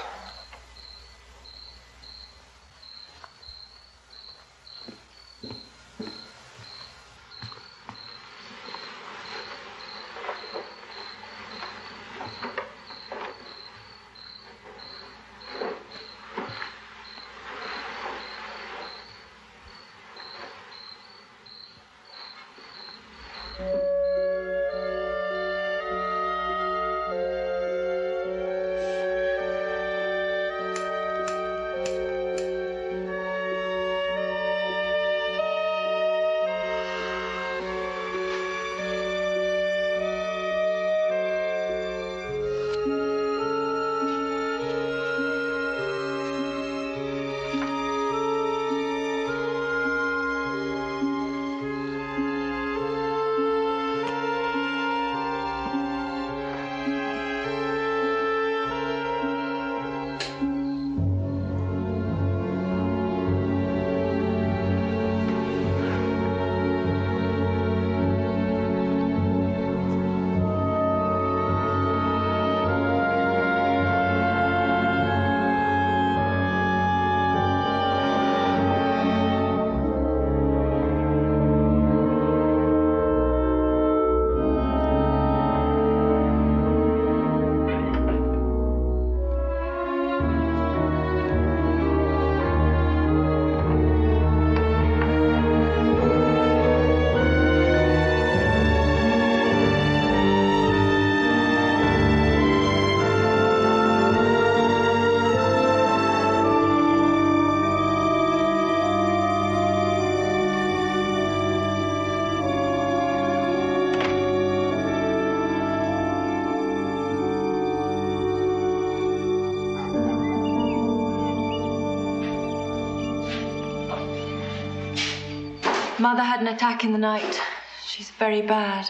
Mother had an attack in the night. She's very bad.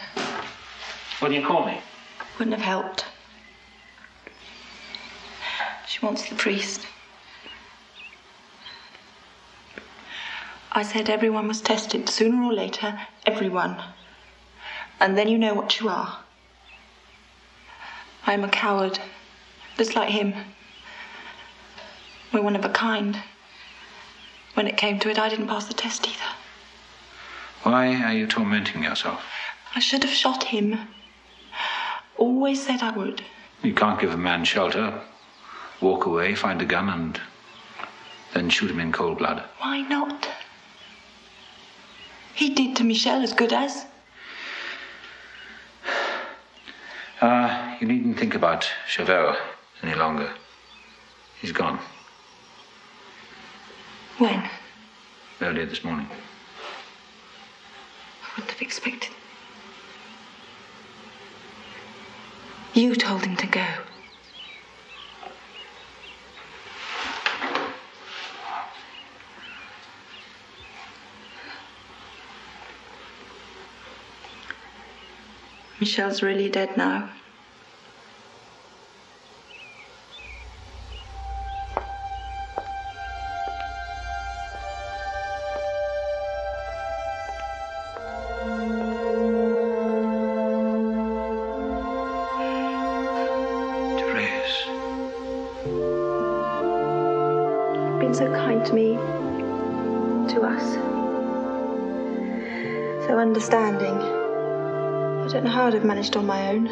Didn't you call me? Wouldn't have helped. She wants the priest. I said everyone was tested, sooner or later, everyone. And then you know what you are. I'm a coward, just like him. We're one of a kind. When it came to it, I didn't pass the test either. Why are you tormenting yourself? I should have shot him. Always said I would. You can't give a man shelter, walk away, find a gun, and then shoot him in cold blood. Why not? He did to Michel as good as. Uh, you needn't think about Chavel any longer. He's gone. When? Earlier this morning. Wouldn't have expected. You told him to go. Michel's really dead now. Managed on my own.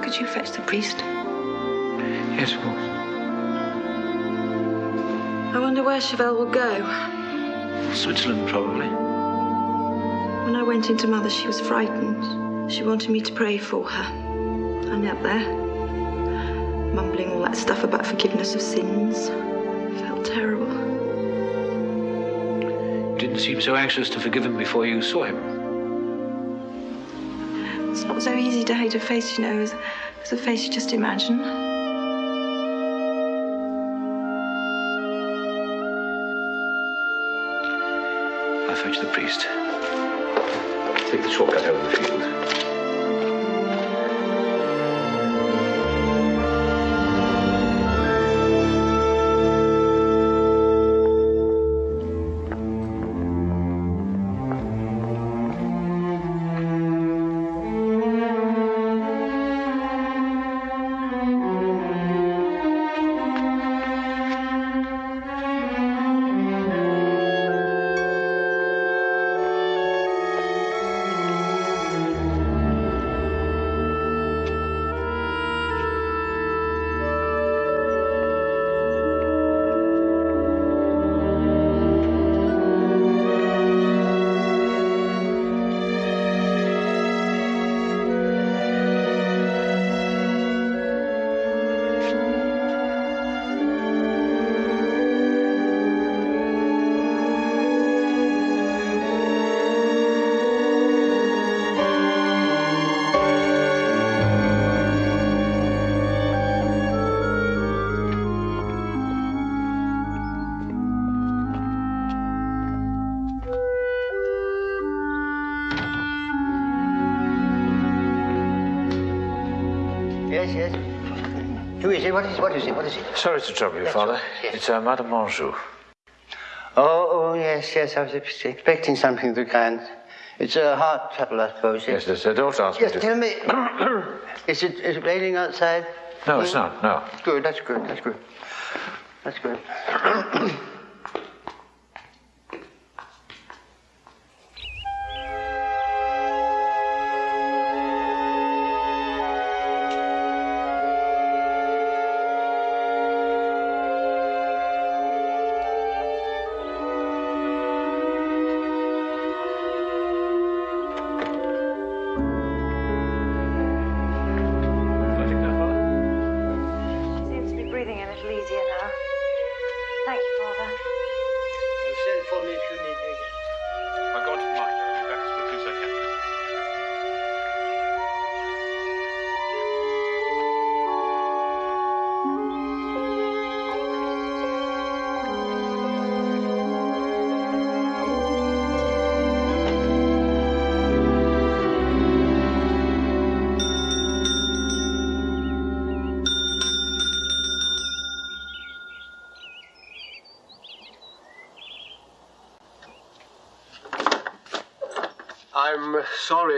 Could you fetch the priest? Yes, of course. I wonder where Chavel will go. Switzerland, probably. When I went into Mother, she was frightened. She wanted me to pray for her. I knelt there, mumbling all that stuff about forgiveness of sins. Felt terrible. You didn't seem so anxious to forgive him before you saw him. Not so easy to hate a face, you know, as, as a face you just imagine. I'll fetch the priest. Take the shortcut over the field. Sorry to trouble you, That's Father. all. Yes. It's uh, Madame Mangeot. Oh, oh, yes, yes. I was expecting something of the kind. It's a heart trouble, I suppose. Yes, there's a daughter asked me Yes, to... tell me. <coughs> is it is it raining outside? No, it's not, no. Good, that's good, that's good. That's good. <coughs>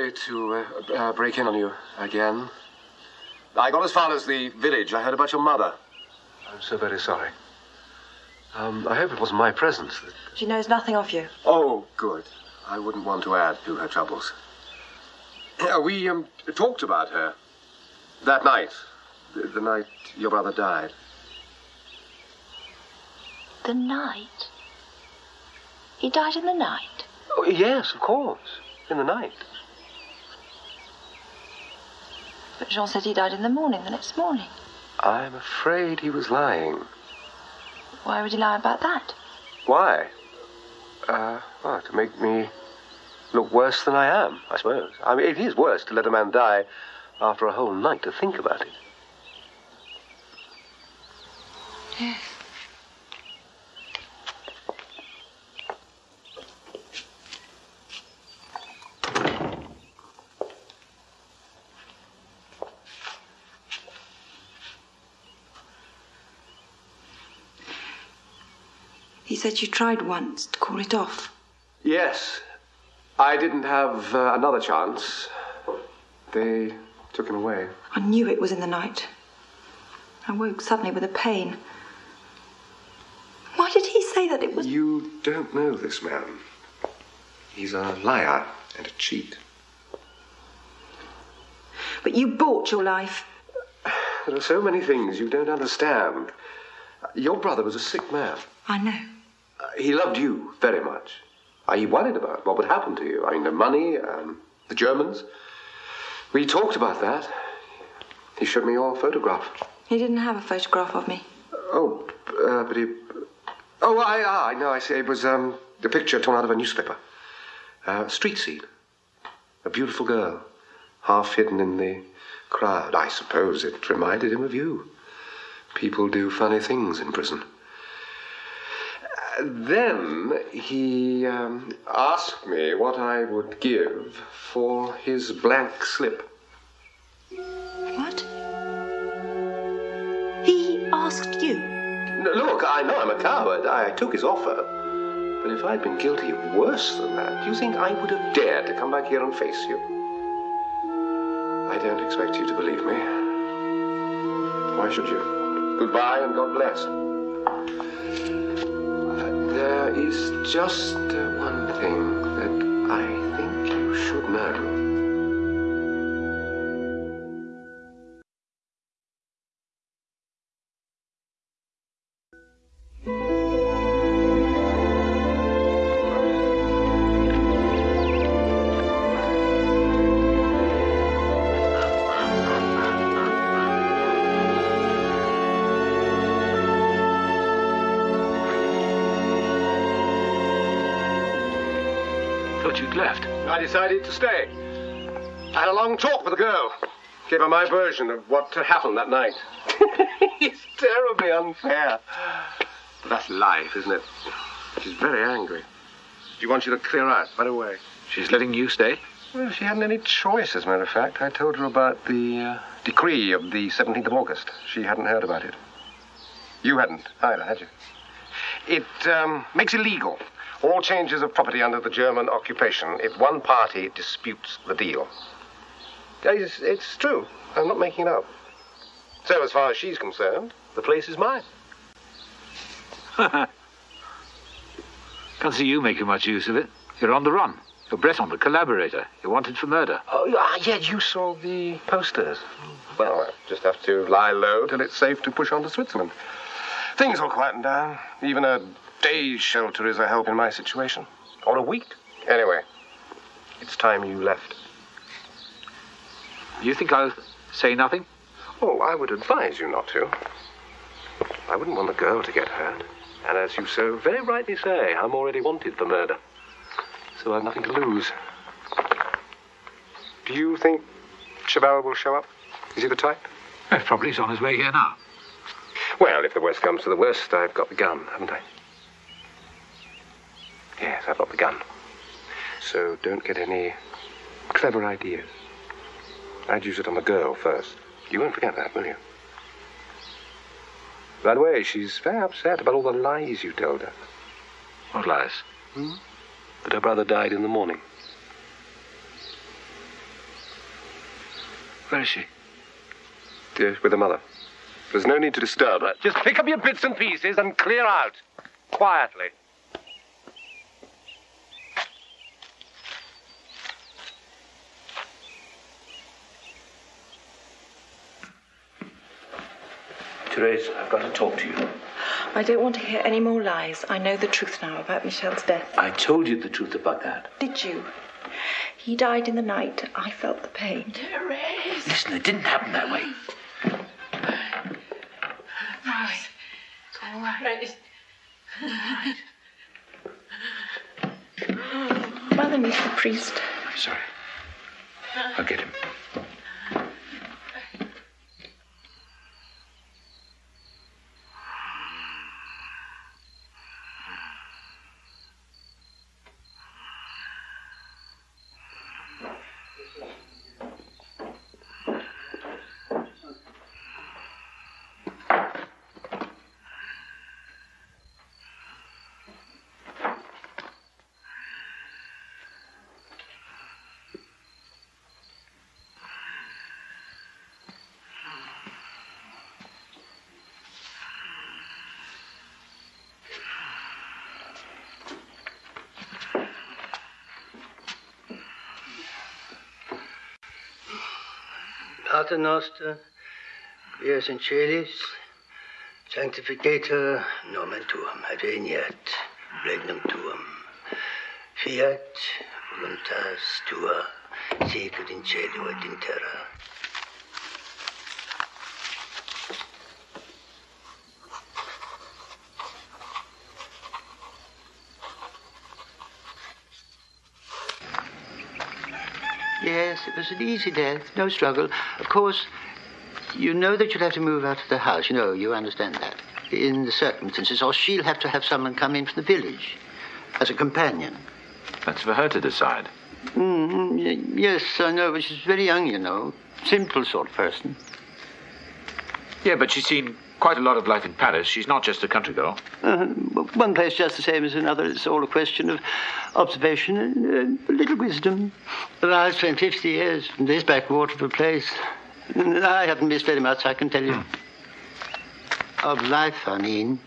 sorry to uh, uh, break in on you again. I got as far as the village. I heard about your mother. I'm so very sorry. Um, I hope it wasn't my presence that. She knows nothing of you. Oh, good. I wouldn't want to add to her troubles. We um, talked about her that night, the, the night your brother died. The night? He died in the night? Oh, yes, of course. In the night. But Jean said he died in the morning, the next morning. I'm afraid he was lying. Why would he lie about that? Why? Uh, well, to make me look worse than I am, I suppose. I mean, it is worse to let a man die after a whole night to think about it. Yes. Said you tried once to call it off. Yes. I didn't have uh, another chance. They took him away. I knew it was in the night. I woke suddenly with a pain. Why did he say that it was. You don't know this man. He's a liar and a cheat. But you bought your life. There are so many things you don't understand. Your brother was a sick man. I know. Uh, he loved you very much. He worried about what would happen to you. I mean, the money, um, the Germans. We talked about that. He showed me your photograph. He didn't have a photograph of me. Oh, uh, but he. Oh, I, ah, I know, I see. It was um, a picture torn out of a newspaper. Uh, street scene. A beautiful girl, half hidden in the crowd. I suppose it reminded him of you. People do funny things in prison. Then he um, asked me what I would give for his blank slip. What? He asked you? No, look, I know I'm a coward. I took his offer. But if I'd been guilty of worse than that, do you think I would have dared to come back here and face you? I don't expect you to believe me. Why should you? Goodbye and God bless. There is just uh, one thing that I think you should know. Thought you'd left. I decided to stay. I had a long talk with the girl. Gave her my version of what had happened that night. <laughs> it's terribly unfair. But that's life, isn't it? She's very angry. She wants you to clear out right away. She's letting you stay? Well, she hadn't any choice, as a matter of fact. I told her about the uh, decree of the 17th of August. She hadn't heard about it. You hadn't either, had you? It um, makes illegal all changes of property under the German occupation if one party disputes the deal. It's, it's true. I'm not making it up. So, as far as she's concerned, the place is mine. <laughs> Can't see you making much use of it. You're on the run. You're Breton, the collaborator. You're wanted for murder. Oh, yeah, ah, yeah, you saw the posters. Well, I just have to lie low till it's safe to push on to Switzerland. Things will quieten down. Even a day's shelter is a help in my situation. Or a week. Anyway, it's time you left. You think I'll say nothing? Oh, I would advise you not to. I wouldn't want the girl to get hurt. And as you so very rightly say, I'm already wanted for murder. So I've nothing to lose. Do you think Chavel will show up? Is he the type? Eh, Probably he's on his way here now. Well, if the worst comes to the worst, I've got the gun, haven't I? Yes, I've got the gun. So don't get any clever ideas. I'd use it on the girl first. You won't forget that, will you? By the way, she's very upset about all the lies you told her. What lies? Hmm? That her brother died in the morning. Where is she? Yes, with her mother. There's no need to disturb her. Just pick up your bits and pieces and clear out. Quietly. Therese, I've got to talk to you. I don't want to hear any more lies. I know the truth now about Michel's death. I told you the truth about that. Did you? He died in the night. I felt the pain. Therese. Listen, it didn't happen that way. Right. It's all right. Mother needs the priest. I'm sorry. I'll get him. Pater Noster, quies in sanctificator nomen tuum, adveniat regnum tuum, fiat voluntas tua, sicut in cielo et in terra. It was an easy death, no struggle. Of course, you know that you'll have to move out of the house. You know, you understand that. In the circumstances, or she'll have to have someone come in from the village as a companion. That's for her to decide. Mm, yes, I know, but she's very young, you know. Simple sort of person. Yeah, but she's seen quite a lot of life in Paris. She's not just a country girl. Uh, one place just the same as another. It's all a question of observation and uh, a little wisdom. But I've spent 50 years in this backwater of a place. And I haven't missed very much, I can tell you. Of life, I mean.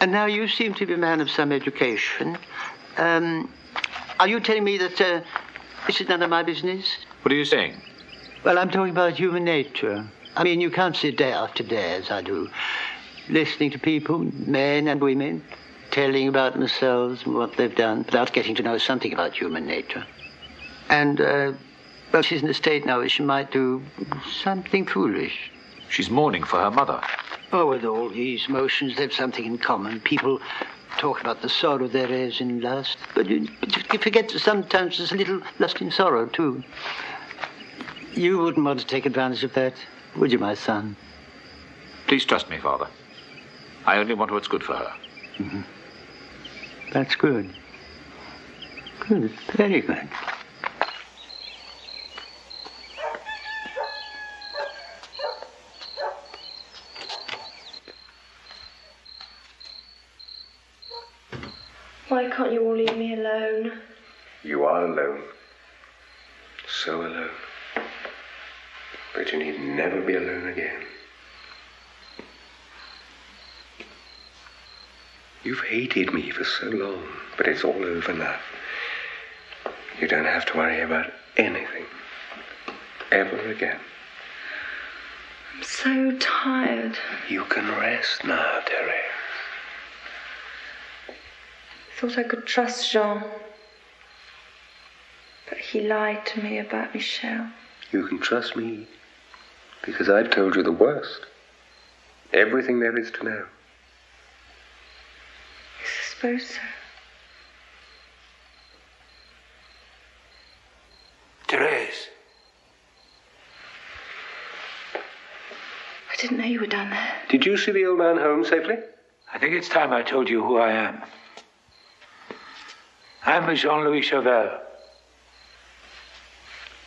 And now you seem to be a man of some education. Um, are you telling me that uh, this is none of my business? What are you saying? Well, I'm talking about human nature. I mean, you can't sit day after day, as I do, listening to people, men and women, telling about themselves and what they've done, without getting to know something about human nature. And, uh, well, she's in a state now where she might do something foolish. She's mourning for her mother. Oh, with all these emotions, they've something in common. People talk about the sorrow there is in lust, but you, but you forget that sometimes there's a little lust in sorrow, too. You wouldn't want to take advantage of that, would you, my son? Please trust me, Father. I only want what's good for her. Mm-hmm. That's good. Good, very good. Why can't you all leave me alone? You are alone. So alone. But you need never be alone again. You've hated me for so long, but it's all over now. You don't have to worry about anything. Ever again. I'm so tired. You can rest now, Terry. Thought I could trust Jean. But he lied to me about Michel. You can trust me. Because I've told you the worst. Everything there is to know. I suppose. Therese. I didn't know you were down there. Did you see the old man home safely? I think it's time I told you who I am. I'm Jean Louis Chavel,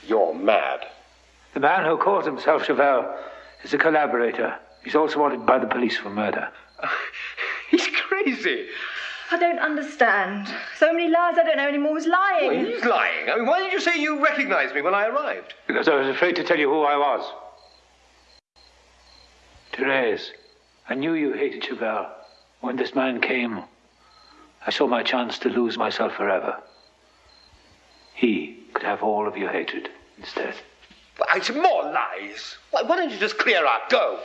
You're mad. the man who calls himself Chavel is a collaborator. He's also wanted by the police for murder. <laughs> He's crazy. I don't understand. So many lies, I don't know anymore who's lying. Well, he's lying. I mean, why did you say you recognized me when I arrived? Because I was afraid to tell you who I was. Therese, I knew you hated Chavel. When this man came, I saw my chance to lose myself forever. He could have all of your hatred instead. But it's more lies. Why, why don't you just clear out? Go.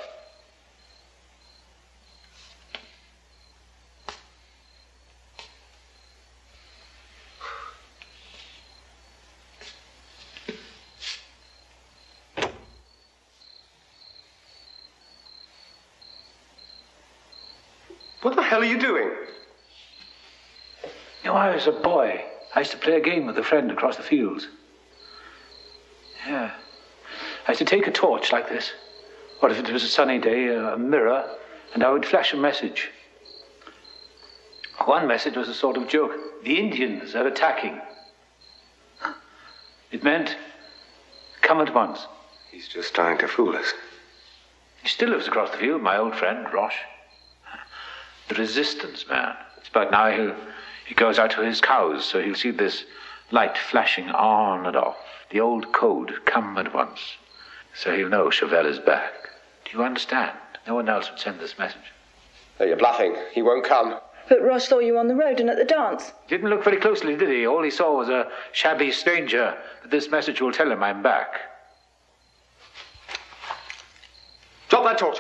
What the hell are you doing? You know, I was a boy. I used to play a game with a friend across the fields. Yeah. I used to take a torch like this, or if it was a sunny day, a mirror, and I would flash a message. One message was a sort of joke. The Indians are attacking. It meant, come at once. He's just trying to fool us. He still lives across the field, my old friend, Roche. The resistance man. It's about now he'll, he goes out to his cows, so he'll see this light flashing on and off. The old code, come at once. So he'll know Chavel is back. Do you understand? No one else would send this message. No, you're bluffing. He won't come. But Roche saw you on the road and at the dance. Didn't look very closely, did he? All he saw was a shabby stranger. But this message will tell him I'm back. Drop that torch.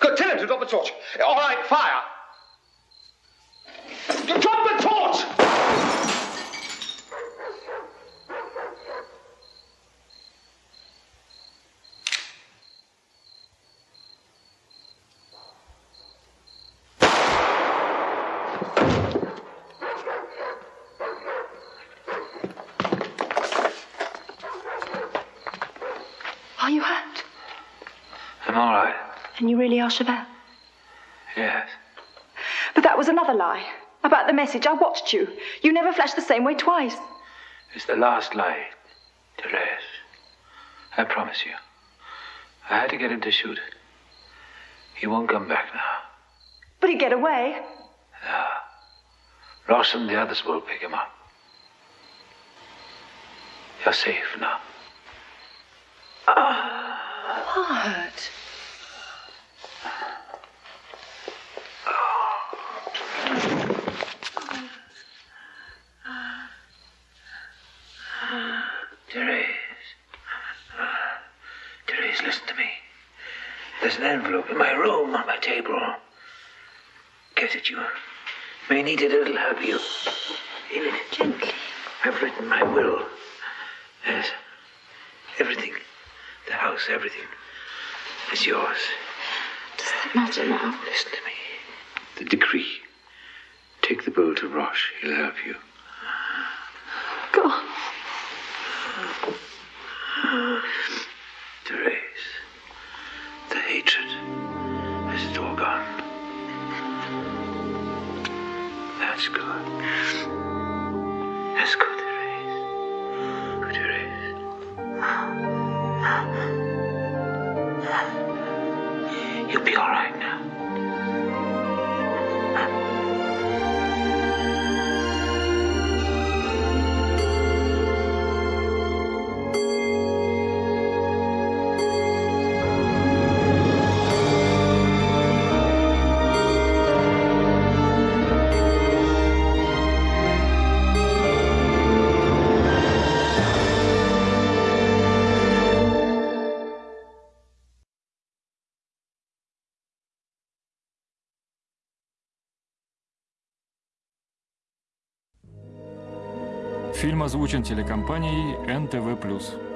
Good, tell him to drop the torch. All right, fire. Drop the torch! Are you hurt? I'm all right. And you really are Chavel? Yes. But that was another lie. About the message, I watched you. You never flashed the same way twice. It's the last lie, Therese. I promise you. I had to get him to shoot. He won't come back now. But he'd get away. No. Ross and the others will pick him up. You're safe now. What? Therese. Therese, listen to me. There's an envelope in my room on my table. Get it, you may need it, it'll help you. In it. Gently. I've written my will. Yes. Everything. The house, everything. is yours. Does that matter now? Listen to me. The decree. Take the bill to Roche. He'll help you. Go on. Hatred, is gone? That's good. Фильм озвучен телекомпанией НТВ+.